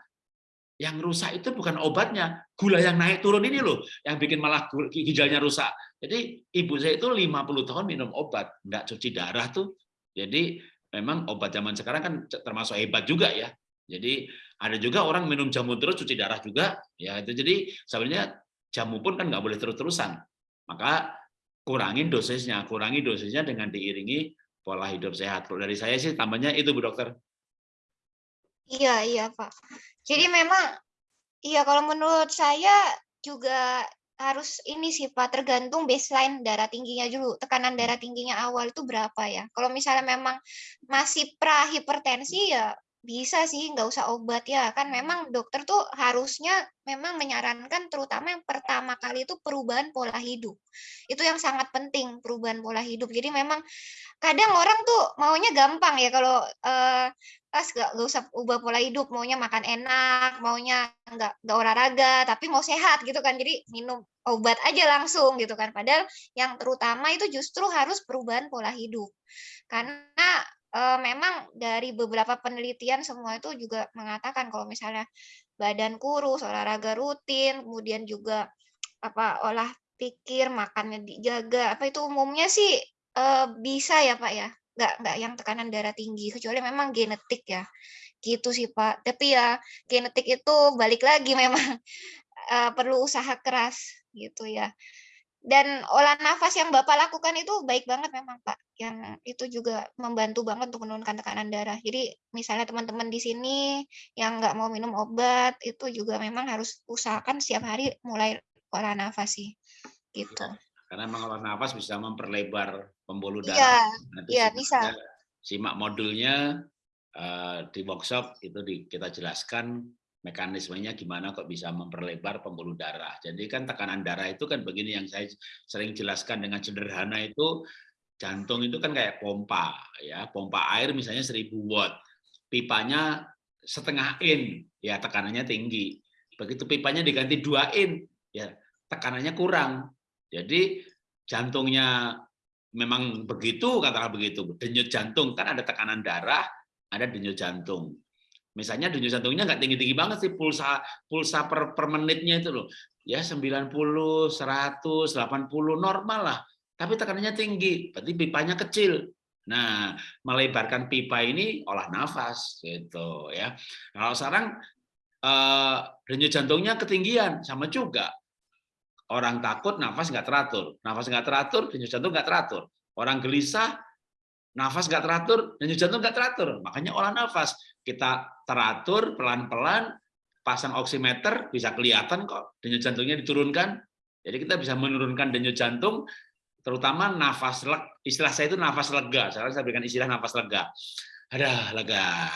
yang rusak itu bukan obatnya, gula yang naik turun ini loh, yang bikin malah ginjalnya rusak. Jadi ibu saya itu 50 tahun minum obat, nggak cuci darah tuh. Jadi memang obat zaman sekarang kan termasuk hebat juga ya. Jadi ada juga orang minum jamu terus cuci darah juga, ya itu jadi sebenarnya jamu pun kan nggak boleh terus-terusan. Maka kurangin dosisnya, kurangi dosisnya dengan diiringi pola hidup sehat. Kalau dari saya sih tambahnya itu Bu Dokter. Iya, iya, Pak. Jadi memang iya kalau menurut saya juga harus ini sih Pak, tergantung baseline darah tingginya dulu. Tekanan darah tingginya awal itu berapa ya? Kalau misalnya memang masih pra hipertensi ya bisa sih, nggak usah obat ya. Kan memang dokter tuh harusnya memang menyarankan terutama yang pertama kali itu perubahan pola hidup. Itu yang sangat penting, perubahan pola hidup. Jadi memang kadang orang tuh maunya gampang ya kalau eh, pas nggak nggak usah ubah pola hidup, maunya makan enak, maunya nggak nggak olahraga, tapi mau sehat gitu kan. Jadi minum obat aja langsung gitu kan. Padahal yang terutama itu justru harus perubahan pola hidup. Karena memang dari beberapa penelitian semua itu juga mengatakan kalau misalnya badan kurus, olahraga rutin, kemudian juga apa olah pikir, makannya dijaga, apa itu umumnya sih uh, bisa ya Pak ya, nggak nggak yang tekanan darah tinggi, kecuali memang genetik ya, gitu sih Pak. Tapi ya genetik itu balik lagi memang uh, perlu usaha keras gitu ya. Dan olah nafas yang Bapak lakukan itu baik banget memang, Pak. Yang itu juga membantu banget untuk menurunkan tekanan darah. Jadi misalnya teman-teman di sini yang nggak mau minum obat, itu juga memang harus usahakan setiap hari mulai olah nafas sih, gitu. Ya, karena mengolah nafas bisa memperlebar pembuluh darah. Iya, iya bisa. Simak modulnya uh, di workshop itu di, kita jelaskan mekanismenya gimana kok bisa memperlebar pembuluh darah. Jadi kan tekanan darah itu kan begini yang saya sering jelaskan dengan sederhana itu jantung itu kan kayak pompa ya, pompa air misalnya 1000 watt. Pipanya setengah in, ya tekanannya tinggi. Begitu pipanya diganti 2 in, ya tekanannya kurang. Jadi jantungnya memang begitu katakanlah begitu. Denyut jantung kan ada tekanan darah, ada denyut jantung. Misalnya denyut jantungnya nggak tinggi-tinggi banget sih pulsa pulsa per, per menitnya itu loh. Ya 90, 100, 80 normal lah. Tapi tekanannya tinggi, berarti pipanya kecil. Nah, melebarkan pipa ini olah nafas gitu ya. Kalau sekarang eh, denyut jantungnya ketinggian sama juga. Orang takut nafas nggak teratur, nafas nggak teratur, denyut jantung nggak teratur. Orang gelisah, nafas nggak teratur, denyut jantung nggak teratur. Makanya olah nafas kita teratur pelan-pelan, pasang oximeter bisa kelihatan kok denyut jantungnya diturunkan. Jadi kita bisa menurunkan denyut jantung, terutama nafas leg, istilah saya itu nafas lega. Sekarang saya berikan istilah nafas lega. Ada lega.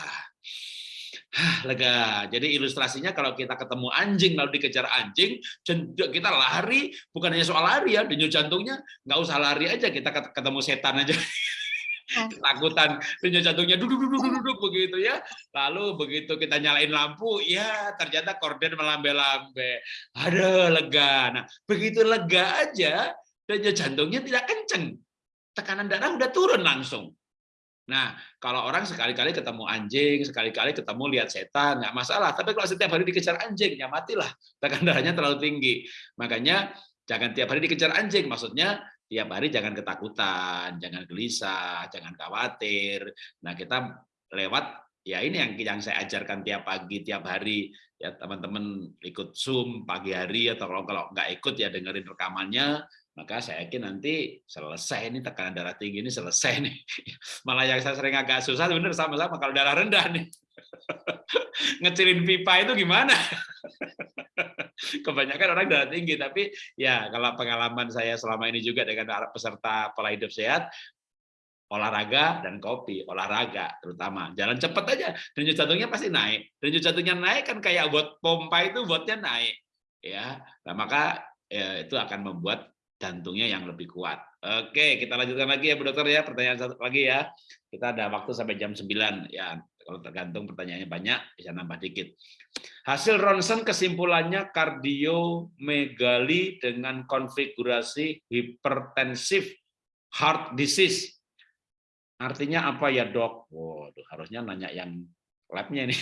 Hah, lega. Jadi ilustrasinya kalau kita ketemu anjing lalu dikejar anjing, kita lari, bukan hanya soal lari ya, denyut jantungnya nggak usah lari aja, kita ketemu setan aja. ketakutan denyut jantungnya duduk duduk duduk duduk begitu ya lalu begitu kita nyalain lampu ya ternyata korden melambe-lambe ada lega nah begitu lega aja denyut jantungnya tidak kenceng tekanan darah udah turun langsung Nah, kalau orang sekali-kali ketemu anjing, sekali-kali ketemu lihat setan, nggak masalah. Tapi kalau setiap hari dikejar anjing, ya matilah. Tekanan darahnya terlalu tinggi. Makanya jangan tiap hari dikejar anjing. Maksudnya tiap hari jangan ketakutan, jangan gelisah, jangan khawatir. Nah, kita lewat ya ini yang yang saya ajarkan tiap pagi, tiap hari ya teman-teman ikut Zoom pagi hari atau kalau kalau nggak ikut ya dengerin rekamannya, maka saya yakin nanti selesai ini tekanan darah tinggi ini selesai nih. Malah yang saya sering agak susah bener sama-sama kalau darah rendah nih. Ngecilin pipa itu gimana? kebanyakan orang darah tinggi tapi ya kalau pengalaman saya selama ini juga dengan peserta pola hidup sehat olahraga dan kopi olahraga terutama. Jalan cepat aja denyut jantungnya pasti naik. Denyut jantungnya naik kan kayak buat pompa itu buatnya naik ya. Nah, maka ya, itu akan membuat jantungnya yang lebih kuat. Oke kita lanjutkan lagi ya Bu Dokter ya pertanyaan satu lagi ya. Kita ada waktu sampai jam 9 ya kalau tergantung pertanyaannya banyak bisa nambah dikit hasil ronsen kesimpulannya kardiomegali dengan konfigurasi hipertensif heart disease Artinya apa ya dok? Waduh, harusnya nanya yang labnya ini.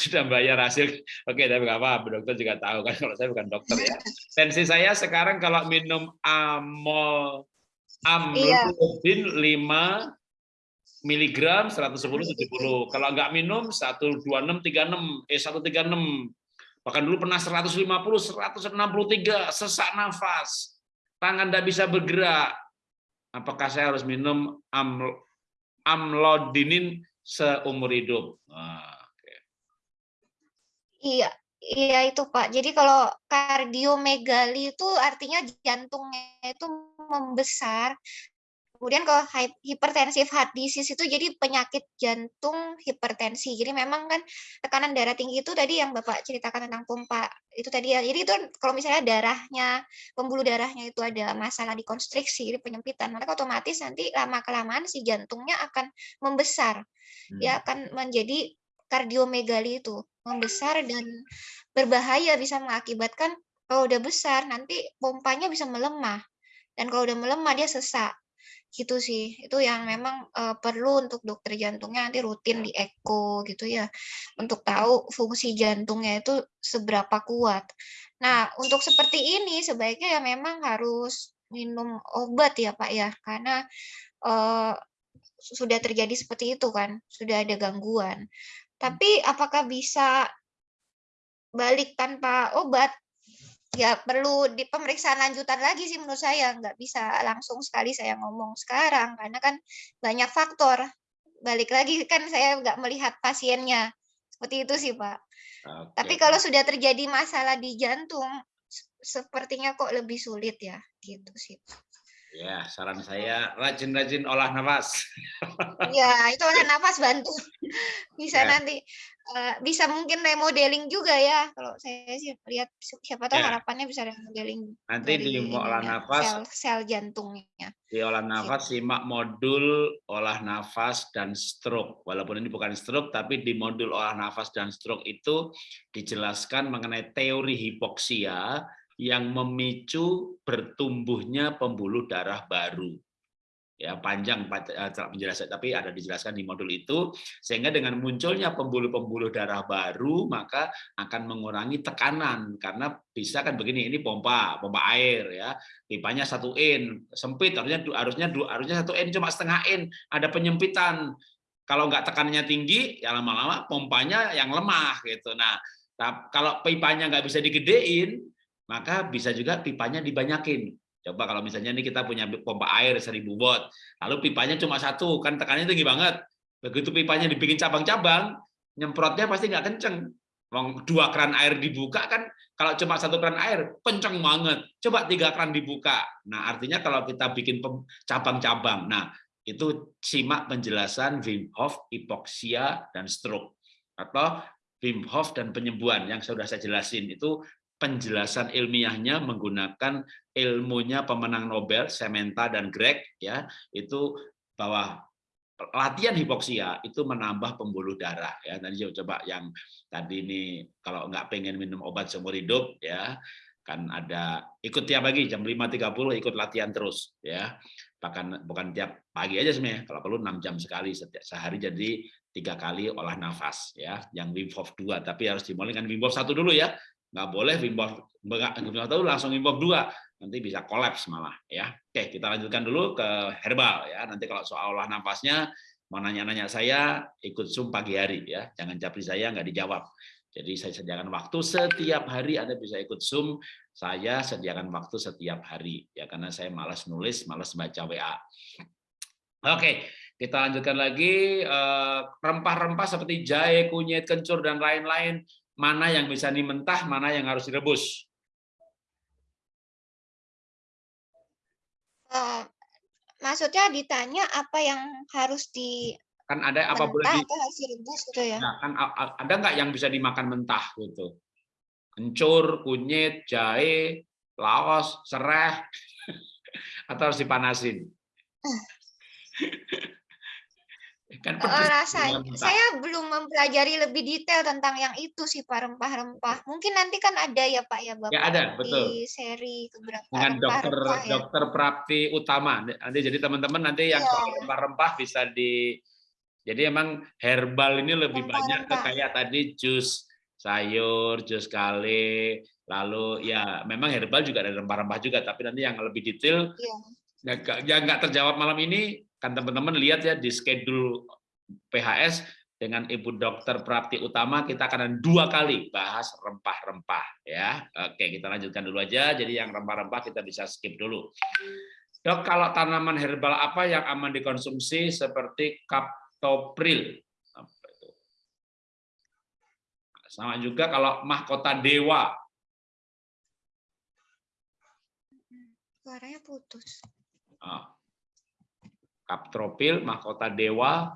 Sudah bayar hasil. Oke, tapi nggak apa, dokter juga tahu kan kalau saya bukan dokter ya. Tensi saya sekarang kalau minum amol amlodipin iya. 5 miligram 110 70. Kalau nggak minum 126 36 eh 136. Bahkan dulu pernah 150 163 sesak nafas. Tangan tidak bisa bergerak apakah saya harus minum am, amlodinin seumur hidup? Nah, okay. Iya, iya itu Pak. Jadi kalau kardiomegali itu artinya jantungnya itu membesar Kemudian kalau hipertensif heart disease itu jadi penyakit jantung hipertensi. Jadi memang kan tekanan darah tinggi itu tadi yang Bapak ceritakan tentang pompa itu tadi ya. Jadi itu kalau misalnya darahnya, pembuluh darahnya itu ada masalah di konstriksi, di penyempitan, maka otomatis nanti lama-kelamaan si jantungnya akan membesar. Hmm. Ya akan menjadi kardiomegali itu, membesar dan berbahaya bisa mengakibatkan kalau udah besar nanti pompanya bisa melemah. Dan kalau udah melemah dia sesak gitu sih. Itu yang memang uh, perlu untuk dokter jantungnya nanti rutin di eko gitu ya. Untuk tahu fungsi jantungnya itu seberapa kuat. Nah, untuk seperti ini sebaiknya ya memang harus minum obat ya, Pak ya. Karena uh, sudah terjadi seperti itu kan, sudah ada gangguan. Tapi apakah bisa balik tanpa obat? Ya perlu di pemeriksaan lanjutan lagi sih menurut saya. Nggak bisa langsung sekali saya ngomong sekarang karena kan banyak faktor. Balik lagi kan saya nggak melihat pasiennya. Seperti itu sih pak. Okay. tapi kalau sudah terjadi masalah di jantung sepertinya kok lebih sulit ya gitu sih Ya, saran saya rajin-rajin olah nafas. Ya, itu olah nafas bantu. Bisa ya. nanti uh, bisa mungkin remodeling juga ya. Kalau saya sih lihat siapa tahu ya. harapannya bisa remodeling. Nanti di olah nafas sel, sel jantungnya. Di olah nafas gitu. simak modul olah nafas dan stroke. Walaupun ini bukan stroke tapi di modul olah nafas dan stroke itu dijelaskan mengenai teori hipoksia yang memicu bertumbuhnya pembuluh darah baru. Ya, panjang eh, penjelasan tapi ada dijelaskan di modul itu sehingga dengan munculnya pembuluh-pembuluh darah baru maka akan mengurangi tekanan. Karena bisa kan begini ini pompa pompa air ya. Pipanya satu in sempit harusnya harusnya harusnya satu in cuma setengah in ada penyempitan. Kalau nggak tekanannya tinggi ya lama-lama pompanya yang lemah gitu. Nah kalau pipanya nggak bisa digedein maka bisa juga pipanya dibanyakin. Coba kalau misalnya ini kita punya pompa air 1000 watt, lalu pipanya cuma satu, kan tekanannya tinggi banget. Begitu pipanya dibikin cabang-cabang, nyemprotnya pasti nggak kenceng. Dua keran air dibuka kan, kalau cuma satu keran air, kenceng banget. Coba tiga keran dibuka. Nah, artinya kalau kita bikin cabang-cabang, nah itu simak penjelasan Wim Hof, hipoksia, dan stroke. Atau Wim Hof dan penyembuhan yang sudah saya jelasin itu penjelasan ilmiahnya menggunakan ilmunya pemenang Nobel Sementa dan Greg ya. Itu bahwa latihan hipoksia itu menambah pembuluh darah ya. Tadi coba yang tadi ini kalau nggak pengen minum obat seumur hidup ya kan ada ikut tiap pagi jam 5.30 ikut latihan terus ya. Bahkan bukan tiap pagi aja sebenarnya kalau perlu 6 jam sekali setiap sehari jadi tiga kali olah nafas ya. Yang Wim Hof 2 tapi harus dimulai dengan Wim Hof satu dulu ya nggak boleh Wim Hof tahu langsung Hof 2 nanti bisa kolaps malah ya. Oke kita lanjutkan dulu ke herbal ya. Nanti kalau soal olah nafasnya mau nanya-nanya saya ikut zoom pagi hari ya. Jangan capri saya nggak dijawab. Jadi saya sediakan waktu setiap hari Anda bisa ikut zoom. Saya sediakan waktu setiap hari ya karena saya malas nulis malas baca WA oke kita lanjutkan lagi eh, rempah-rempah seperti jahe kunyit kencur dan lain-lain mana yang bisa mentah, mana yang harus direbus? Uh, maksudnya ditanya apa yang harus di Kan ada apa boleh di harus direbus gitu ya? Nah, kan ada nggak yang bisa dimakan mentah gitu? Kencur, kunyit, jahe, laos, serai, atau harus dipanasin? Kan pedes rasanya saya belum mempelajari lebih detail tentang yang itu sih Pak rempah-rempah. Mungkin nanti kan ada ya Pak ya Bapak Ya ada, betul. di seri beberapa dengan dokter rempah-rempah ya. dokter Prapti Utama. Nanti jadi teman-teman nanti yang soal rempah-rempah bisa di jadi emang herbal ini lebih banyak ke Rempah-rempah. kayak tadi jus sayur, jus kale, lalu ya memang herbal juga ada rempah-rempah juga, tapi nanti yang lebih detail nggak- yang nggak terjawab malam ini kan teman-teman lihat ya di schedule PHS dengan Ibu Dokter Prapti Utama kita akan dua kali bahas rempah-rempah ya. Oke, kita lanjutkan dulu aja. Jadi yang rempah-rempah kita bisa skip dulu. Dok, kalau tanaman herbal apa yang aman dikonsumsi seperti kaptopril? Apa itu? Sama juga kalau mahkota dewa. Suaranya putus. Ah. Kaptropil, mahkota dewa.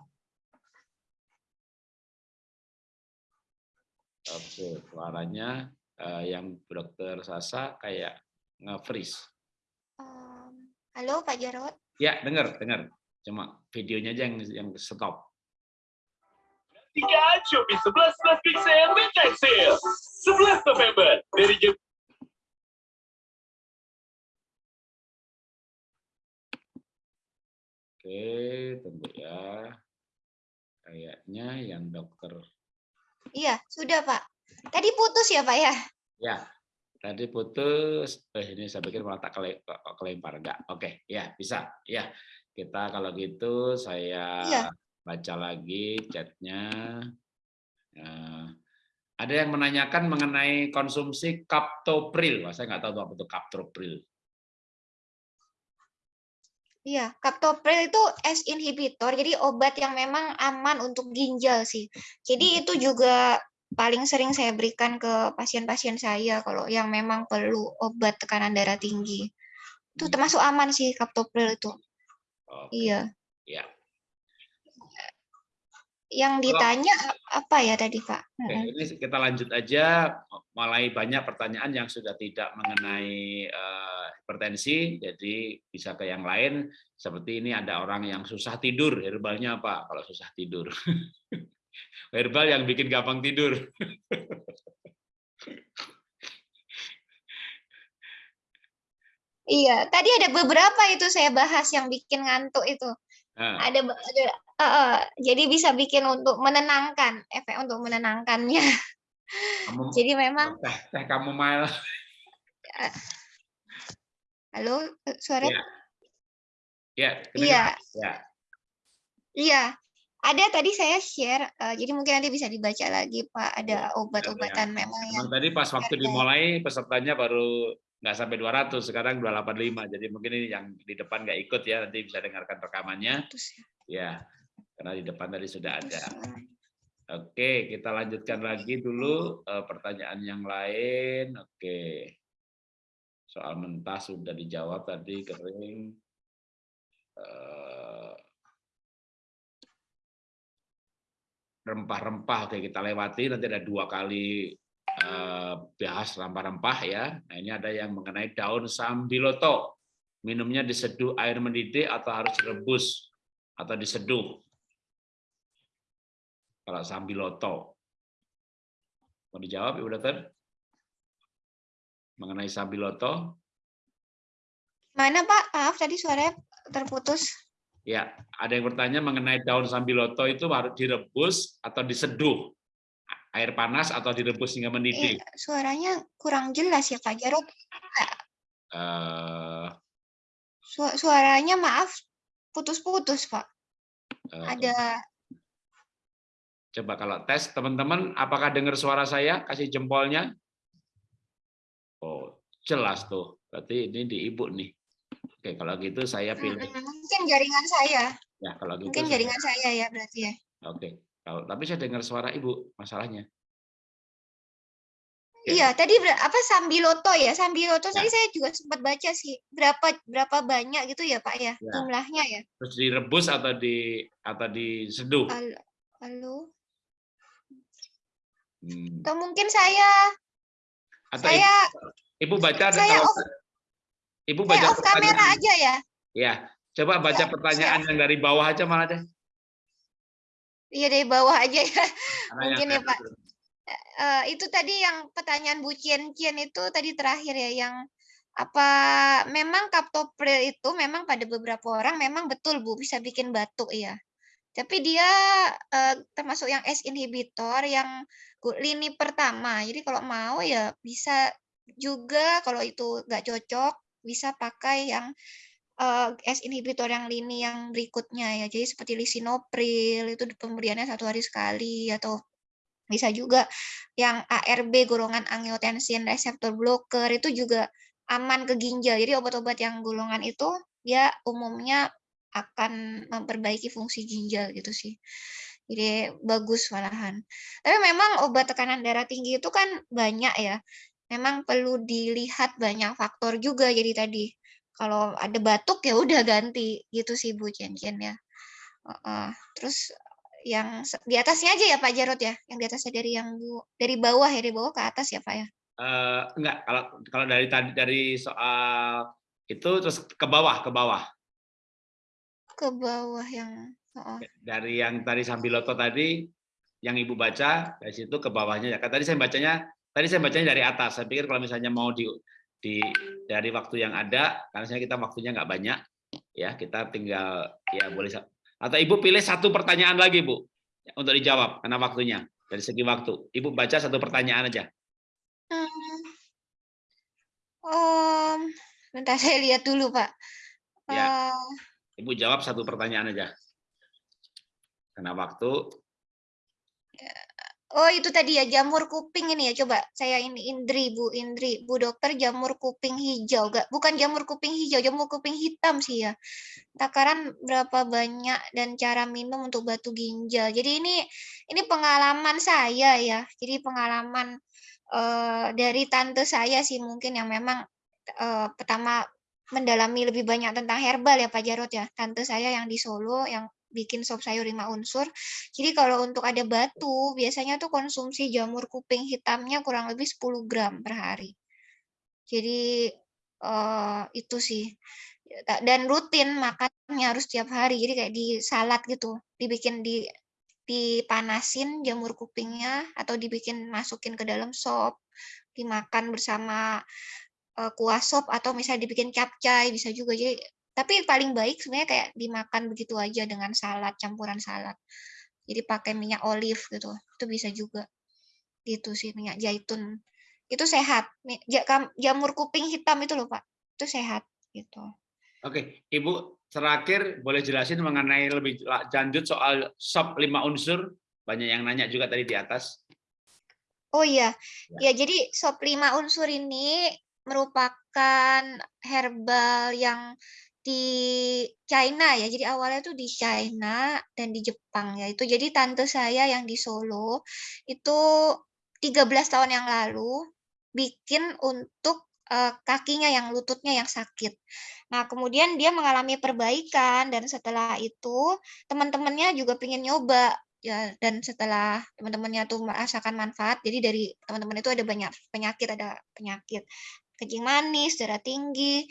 Oke, suaranya eh, yang dokter Sasa kayak nge-freeze. Em, halo Pak Jarot. Ya, dengar, dengar. Cuma videonya aja yang yang stop. Tiga Shopee 11 11 Pixel Midnight Sale 11 November dari jam Oke, tunggu ya. Kayaknya yang dokter Iya, sudah Pak. Tadi putus ya Pak ya? Ya, tadi putus. Eh, ini saya pikir malah tak kele- kelempar. Enggak, oke. Ya, bisa. Ya, kita kalau gitu saya Iya. baca lagi chatnya. Eh, ada yang menanyakan mengenai konsumsi kaptopril. Wah, saya nggak tahu apa itu kaptopril. Iya, kaptopril itu S inhibitor, jadi obat yang memang aman untuk ginjal sih. Jadi itu juga paling sering saya berikan ke pasien-pasien saya kalau yang memang perlu obat tekanan darah tinggi. Itu Hmm. termasuk aman sih kaptopril itu. Oke, Iya. Ya. Yang ditanya apa ya tadi, Pak? Oke, ini kita lanjut aja. Mulai banyak pertanyaan yang sudah tidak mengenai eh, hipertensi, jadi bisa ke yang lain. Seperti ini ada orang yang susah tidur, herbalnya apa? Kalau susah tidur, herbal yang bikin gampang tidur. Iya, tadi ada beberapa itu saya bahas yang bikin ngantuk itu. Nah, Ada, ada eh, eh, jadi bisa bikin untuk menenangkan, efek untuk menenangkannya. kamu Jadi memang teh teh kamu mail. halo eh, suara Ya. Ya, kedengeran? Iya, ya. iya. Ada tadi saya share, eh, jadi mungkin nanti bisa dibaca lagi Pak. Ada obat-obatan memang yang Memang tadi pas waktu herbal. dimulai pesertanya baru nggak sampai 200, sekarang 285. Jadi mungkin ini yang di depan nggak ikut ya, nanti bisa dengarkan rekamannya. putus ya, Ya, karena di depan tadi sudah ada. suaranya. Oke, kita lanjutkan lagi dulu eh, pertanyaan yang lain. Oke. Soal mentah sudah dijawab tadi kering. Eh, Rempah-rempah oke kita lewati nanti ada dua kali eh, bahas rempah-rempah ya. Nah, ini ada yang mengenai daun sambiloto. Minumnya diseduh air mendidih atau harus direbus atau diseduh kalau sambiloto. Mau dijawab Ibu Dokter? Mengenai sambiloto? Mana Pak? Maaf tadi suaranya terputus. Ya, ada yang bertanya mengenai daun sambiloto itu harus direbus atau diseduh? Air panas atau direbus hingga Eh, mendidih? suaranya kurang jelas ya Pak Jarot. Eh, Su- suaranya maaf putus-putus Pak. eh, Ada Coba kalau tes teman-teman, apakah dengar suara saya? Kasih jempolnya. Oh, jelas tuh. Berarti ini di ibu nih. Oke, kalau gitu saya pilih. Mm, mungkin jaringan saya. Ya, kalau gitu. Mungkin saya- jaringan saya ya berarti ya. Oke. Kalau tapi saya dengar suara ibu, masalahnya. Oke. Iya, tadi apa Sambiloto ya? Sambiloto Ya. tadi saya juga sempat baca sih. Berapa berapa banyak gitu ya, Pak ya? Ya. Jumlahnya ya. Terus direbus atau di atau diseduh. Halo. Halo. Hmm. Atau mungkin saya Atau saya ibu, ibu baca ada saya off- ibu saya baca off kamera aja ya. Ya, coba baca Ya, pertanyaan yang dari bawah aja malah deh. Iya dari bawah aja ya. Karena Mungkin ya, Pak. Eh, itu tadi yang pertanyaan Bu Cien Cien itu tadi terakhir ya yang apa memang kaptopril itu memang pada beberapa orang memang betul Bu bisa bikin batuk ya. Tapi dia eh, termasuk yang S inhibitor yang lini pertama. Jadi kalau mau ya bisa juga kalau itu nggak cocok bisa pakai yang eh, S inhibitor yang lini yang berikutnya ya. Jadi seperti lisinopril itu pemberiannya satu hari sekali atau bisa juga yang ARB golongan angiotensin reseptor blocker itu juga aman ke ginjal. Jadi obat-obat yang golongan itu ya umumnya akan memperbaiki fungsi ginjal gitu sih. Jadi bagus malahan. Tapi memang obat tekanan darah tinggi itu kan banyak ya. Memang perlu dilihat banyak faktor juga jadi tadi. Kalau ada batuk ya udah ganti gitu sih Bu Cian-Cian ya. Heeh. Terus yang di atasnya aja ya Pak Jarot ya, yang di atasnya dari yang bu, dari bawah ya dari bawah ke atas ya Pak ya. Eh, enggak, kalau kalau dari tadi dari soal itu terus ke bawah, ke bawah. Ke bawah yang heeh. Dari yang tadi Sambiloto tadi yang Ibu baca dari situ ke bawahnya ya. Kan Tadi saya bacanya tadi saya bacanya dari atas. Saya pikir kalau misalnya mau di di dari waktu yang ada karena saya kita waktunya nggak banyak ya, kita tinggal ya boleh atau Ibu pilih satu pertanyaan lagi, Bu, untuk dijawab karena waktunya dari segi waktu. Ibu baca satu pertanyaan aja. Hmm. Om, bentar saya lihat dulu Pak. Ya. Ibu jawab satu pertanyaan aja. Karena waktu. Oh itu tadi ya jamur kuping ini ya. Coba saya ini Indri Bu Indri Bu dokter jamur kuping hijau. Gak bukan jamur kuping hijau jamur kuping hitam sih ya. Takaran berapa banyak dan cara minum untuk batu ginjal? Jadi ini ini pengalaman saya ya. Jadi pengalaman eh, dari tante saya sih mungkin yang memang eh, pertama mendalami lebih banyak tentang herbal ya Pak Jarot ya tante saya yang di Solo yang bikin sop sayur lima unsur jadi kalau untuk ada batu, biasanya tuh konsumsi jamur kuping hitamnya kurang lebih 10 gram per hari. Jadi eh, itu sih. Dan rutin makannya harus tiap hari. Jadi kayak di salad gitu, dibikin di dipanasin jamur kupingnya atau dibikin masukin ke dalam sop, dimakan bersama kuah sop atau misalnya dibikin capcay bisa juga. Jadi tapi paling baik sebenarnya kayak dimakan begitu aja dengan salad, campuran salad. Jadi pakai minyak olive gitu, itu bisa juga. Gitu sih minyak zaitun. Itu sehat. Jamur kuping hitam itu loh Pak, itu sehat gitu. Oke, Ibu terakhir boleh jelasin mengenai lebih la- lanjut soal sop lima unsur. Banyak yang nanya juga tadi di atas. Oh iya, ya jadi sop lima unsur ini merupakan herbal yang di China ya. Jadi awalnya tuh di China dan di Jepang ya. Itu jadi tante saya yang di Solo itu 13 tahun yang lalu bikin untuk eh, kakinya yang lututnya yang sakit. Nah, kemudian dia mengalami perbaikan dan setelah itu teman-temannya juga pengen nyoba ya dan setelah teman-temannya tuh merasakan manfaat jadi dari teman-teman itu ada banyak penyakit ada penyakit kencing manis darah tinggi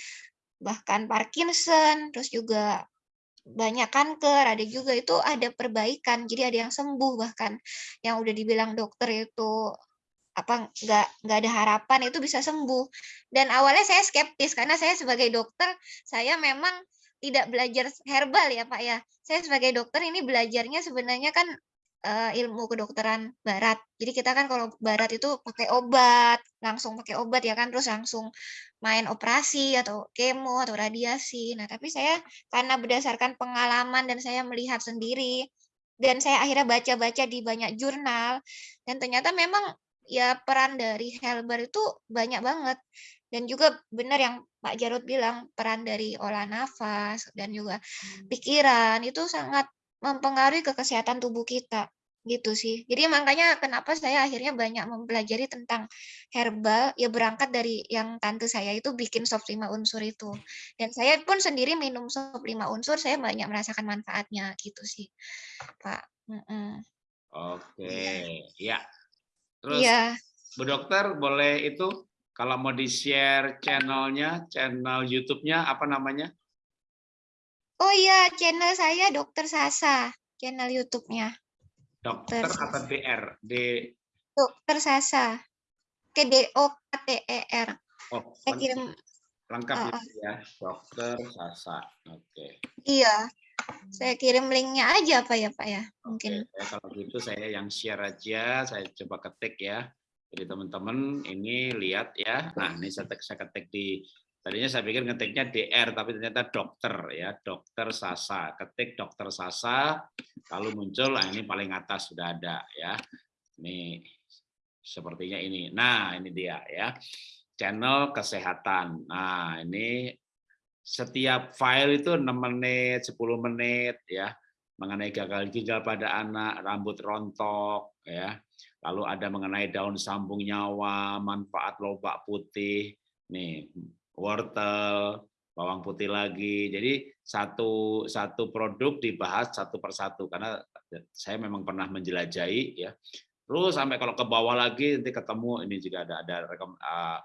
bahkan Parkinson terus juga banyak kanker ada juga itu ada perbaikan jadi ada yang sembuh bahkan yang udah dibilang dokter itu apa nggak nggak ada harapan itu bisa sembuh dan awalnya saya skeptis karena saya sebagai dokter saya memang tidak belajar herbal ya Pak ya. Saya sebagai dokter ini belajarnya sebenarnya kan eh, ilmu kedokteran barat. Jadi kita kan kalau barat itu pakai obat, langsung pakai obat ya kan terus langsung main operasi atau kemo atau radiasi. Nah, tapi saya karena berdasarkan pengalaman dan saya melihat sendiri dan saya akhirnya baca-baca di banyak jurnal dan ternyata memang ya peran dari herbal itu banyak banget dan juga benar yang Pak Jarod bilang peran dari olah nafas dan juga pikiran itu sangat mempengaruhi ke kesehatan tubuh kita. gitu sih. Jadi makanya kenapa saya akhirnya banyak mempelajari tentang herbal, ya berangkat dari yang tante saya itu bikin sop 5 unsur itu. Dan saya pun sendiri minum sop 5 unsur, saya banyak merasakan manfaatnya gitu sih, Pak. Mhm. Oke, Iya. ya. Terus Iya. Bu Dokter boleh itu kalau mau di-share channel-nya, channel YouTube-nya apa namanya? Oh iya, channel saya Dokter Sasa, channel YouTube-nya. Dokter atau Sasa. DR? D Dokter Sasa. K D O K T E R. Oh, Saya kirim lengkap itu ya. Dokter Sasa. Oke. iya. Saya kirim linknya aja Pak ya, Pak ya. Mungkin. Oke, ya, kalau gitu saya yang share aja, saya coba ketik ya. Jadi teman-teman ini lihat ya. Nah, ini saya ketik di tadinya saya pikir ngetiknya DR tapi ternyata dokter ya, dokter Sasa. Ketik dokter Sasa lalu muncul nah ini paling atas sudah ada ya. Ini sepertinya ini. Nah, ini dia ya. Channel kesehatan. Nah, ini setiap file itu 6 menit, 10 menit ya mengenai gagal ginjal pada anak, rambut rontok, ya. Lalu ada mengenai daun sambung nyawa, manfaat lobak putih, nih wortel, bawang putih lagi. Jadi satu satu produk dibahas satu persatu karena saya memang pernah menjelajahi ya. Terus sampai kalau ke bawah lagi nanti ketemu ini juga ada ada rekom, uh,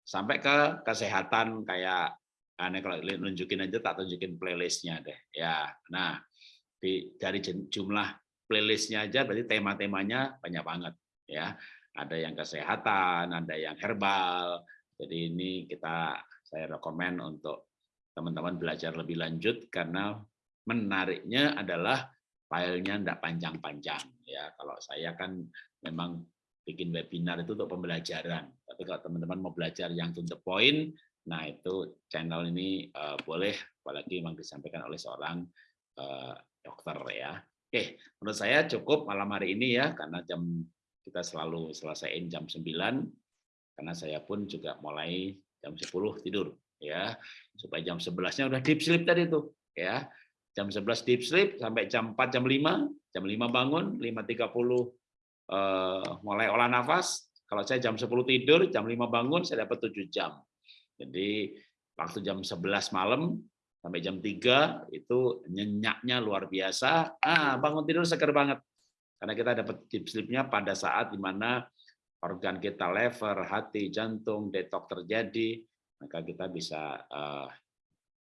sampai ke kesehatan kayak aneh kalau nunjukin aja tak tunjukin playlistnya deh ya. Nah di, dari jumlah playlistnya aja berarti tema-temanya banyak banget ya ada yang kesehatan ada yang herbal jadi ini kita saya rekomen untuk teman-teman belajar lebih lanjut karena menariknya adalah filenya tidak panjang-panjang ya kalau saya kan memang bikin webinar itu untuk pembelajaran tapi kalau teman-teman mau belajar yang to the point nah itu channel ini uh, boleh apalagi memang disampaikan oleh seorang uh, dokter ya. Oke, menurut saya cukup malam hari ini ya karena jam kita selalu selesaiin jam 9 karena saya pun juga mulai jam 10 tidur ya. Supaya jam 11-nya udah deep sleep tadi tuh ya. Jam 11 deep sleep sampai jam 4 jam 5, jam 5 bangun, 5.30 eh, mulai olah nafas. Kalau saya jam 10 tidur, jam 5 bangun saya dapat 7 jam. Jadi waktu jam 11 malam sampai jam 3 itu nyenyaknya luar biasa. Ah, bangun tidur seger banget. Karena kita dapat deep sleep-nya pada saat di mana organ kita lever, hati, jantung, detok terjadi, maka kita bisa uh,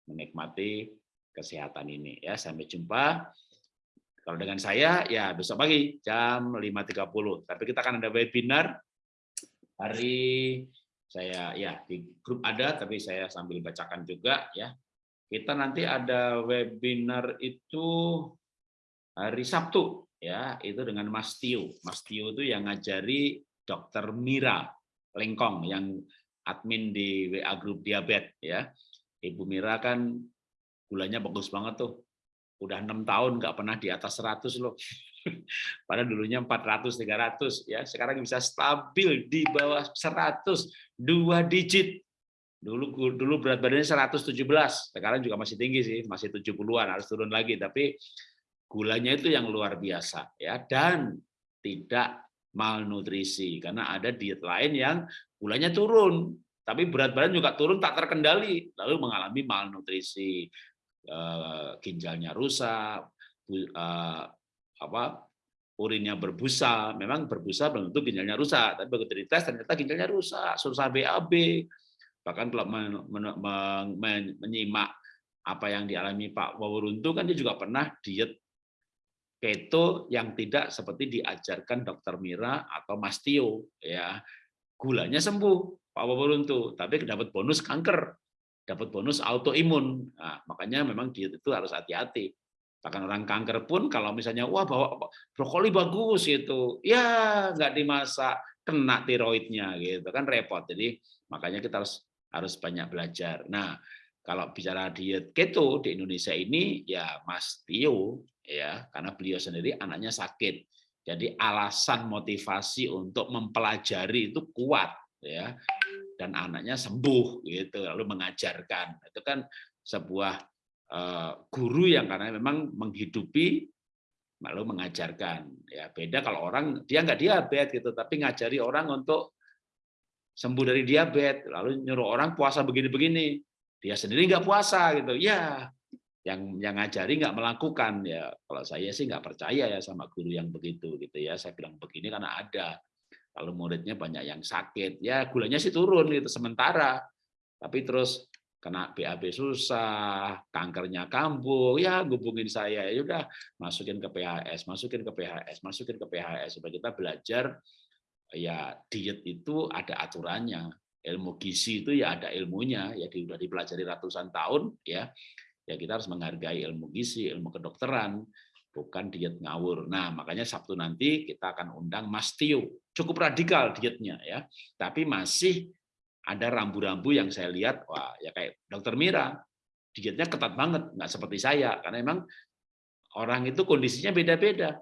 menikmati kesehatan ini ya. Sampai jumpa. Kalau dengan saya ya besok pagi jam 5.30. Tapi kita akan ada webinar hari saya ya di grup ada tapi saya sambil bacakan juga ya kita nanti ada webinar itu hari Sabtu ya itu dengan Mas Tio Mas Tio itu yang ngajari Dokter Mira Lengkong yang admin di WA grup diabetes ya. Ibu Mira kan gulanya bagus banget tuh. Udah enam tahun nggak pernah di atas 100 loh. Padahal dulunya 400 300 ya. Sekarang bisa stabil di bawah 100 dua digit. Dulu dulu berat badannya 117 sekarang juga masih tinggi sih masih 70-an harus turun lagi. Tapi gulanya itu yang luar biasa ya. Dan tidak malnutrisi karena ada diet lain yang gulanya turun tapi berat badan juga turun tak terkendali lalu mengalami malnutrisi. Ginjalnya rusak apa urinnya berbusa memang berbusa belum tentu ginjalnya rusak tapi begitu dites ternyata ginjalnya rusak susah BAB bahkan kalau menyimak apa yang dialami Pak Wawuruntu kan dia juga pernah diet keto yang tidak seperti diajarkan Dokter Mira atau Mas Tio ya. Gulanya sembuh Pak Wawuruntu tapi dapat bonus kanker dapat bonus autoimun. Nah, makanya memang diet itu harus hati-hati. Bahkan orang kanker pun kalau misalnya wah bawa brokoli bagus gitu. Ya nggak dimasak kena tiroidnya gitu. Kan repot. Jadi makanya kita harus harus banyak belajar. Nah kalau bicara diet keto di Indonesia ini ya Mas Tio ya karena beliau sendiri anaknya sakit. Jadi alasan motivasi untuk mempelajari itu kuat ya. Dan anaknya sembuh gitu. Lalu mengajarkan. Itu kan sebuah guru yang karena memang menghidupi lalu mengajarkan. Ya beda kalau orang dia nggak diabetes gitu. Tapi ngajari orang untuk sembuh dari diabetes. Lalu nyuruh orang puasa begini-begini. Dia sendiri nggak puasa gitu. Ya yang yang ngajari nggak melakukan. Ya kalau saya sih nggak percaya ya sama guru yang begitu gitu ya. Saya bilang begini karena ada. Kalau muridnya banyak yang sakit ya gulanya sih turun gitu sementara. Tapi terus kena BAB susah, kankernya kambuh, ya hubungin saya, ya udah masukin ke PHS, masukin ke PHS, masukin ke PHS supaya kita belajar ya diet itu ada aturannya, ilmu gizi itu ya ada ilmunya, ya sudah dipelajari ratusan tahun ya. Ya kita harus menghargai ilmu gizi, ilmu kedokteran, bukan diet ngawur. Nah, makanya Sabtu nanti kita akan undang Mas Tio. Cukup radikal dietnya ya, tapi masih ada rambu-rambu yang saya lihat, wah ya kayak dokter Mira, dietnya ketat banget, nggak seperti saya, karena memang orang itu kondisinya beda-beda.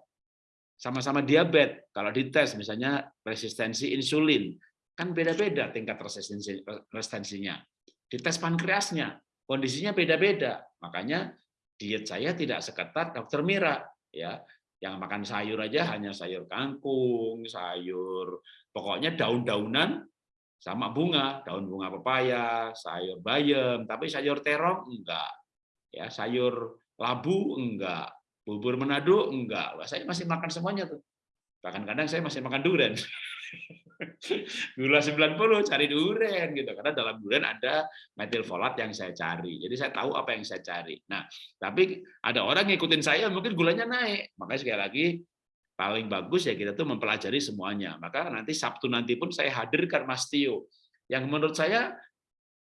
Sama-sama diabetes, kalau dites misalnya resistensi insulin, kan beda-beda tingkat resistensi, resistensinya. Dites pankreasnya, kondisinya beda-beda. Makanya diet saya tidak seketat dokter Mira. ya Yang makan sayur aja hanya sayur kangkung, sayur, pokoknya daun-daunan, sama bunga, daun bunga pepaya, sayur bayam, tapi sayur terong enggak. Ya, sayur labu enggak, bubur Manado enggak. Wah, saya masih makan semuanya tuh. Bahkan kadang saya masih makan durian. Gula 90 cari durian gitu karena dalam durian ada metilfolat yang saya cari. Jadi saya tahu apa yang saya cari. Nah, tapi ada orang ngikutin saya mungkin gulanya naik. Makanya sekali lagi paling bagus ya kita tuh mempelajari semuanya. Maka nanti Sabtu nanti pun saya hadirkan Mas Tio, yang menurut saya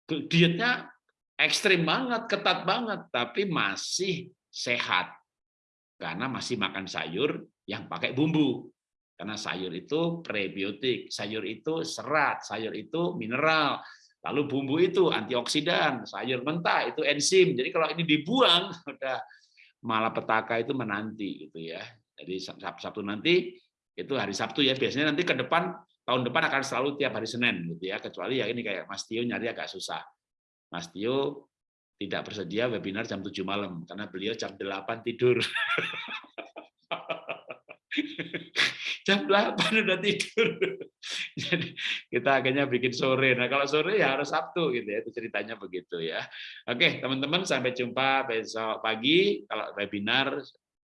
dietnya ekstrim banget, ketat banget, tapi masih sehat karena masih makan sayur yang pakai bumbu. Karena sayur itu prebiotik, sayur itu serat, sayur itu mineral, lalu bumbu itu antioksidan, sayur mentah itu enzim. Jadi kalau ini dibuang, udah malah petaka itu menanti gitu ya. Jadi Sabtu nanti itu hari Sabtu ya biasanya nanti ke depan tahun depan akan selalu tiap hari Senin gitu ya kecuali ya ini kayak Mas Tio nyari agak susah. Mas Tio tidak bersedia webinar jam 7 malam karena beliau jam 8 tidur. jam 8 udah tidur. Jadi kita akhirnya bikin sore. Nah, kalau sore ya harus Sabtu gitu ya. Itu ceritanya begitu ya. Oke, teman-teman sampai jumpa besok pagi kalau webinar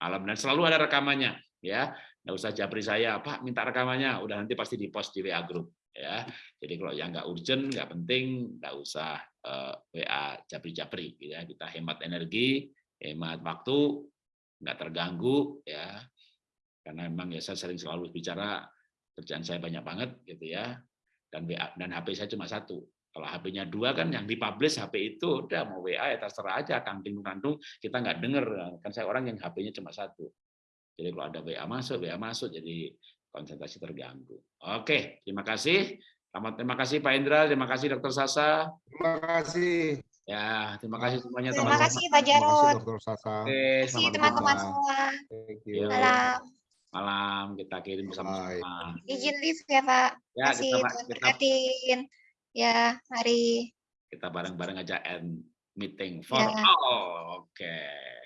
malam dan selalu ada rekamannya ya nggak usah japri saya pak minta rekamannya udah nanti pasti di post di WA grup ya jadi kalau yang nggak urgent nggak penting nggak usah uh, eh, WA japri-japri gitu ya kita hemat energi hemat waktu nggak terganggu ya karena memang ya saya sering selalu bicara kerjaan saya banyak banget gitu ya dan WA dan HP saya cuma satu kalau HP-nya dua kan yang dipublish HP itu udah mau WA ya terserah aja kanting kantung kita nggak denger kan saya orang yang HP-nya cuma satu. Jadi kalau ada WA masuk, WA masuk jadi konsentrasi terganggu. Oke, terima kasih. Selamat terima kasih Pak Indra, terima kasih Dokter Sasa. Terima kasih. Ya, terima kasih semuanya teman-teman. Terima kasih Pak Jarod. Terima kasih Dokter Sasa. Oke, terima kasih teman-teman semua. Malam. Malam kita kirim bersama-sama. Izin live ya Pak. Ya, kasih kita, kita, Ya, mari. Kita bareng-bareng aja end meeting for ya. all. Oke. Okay.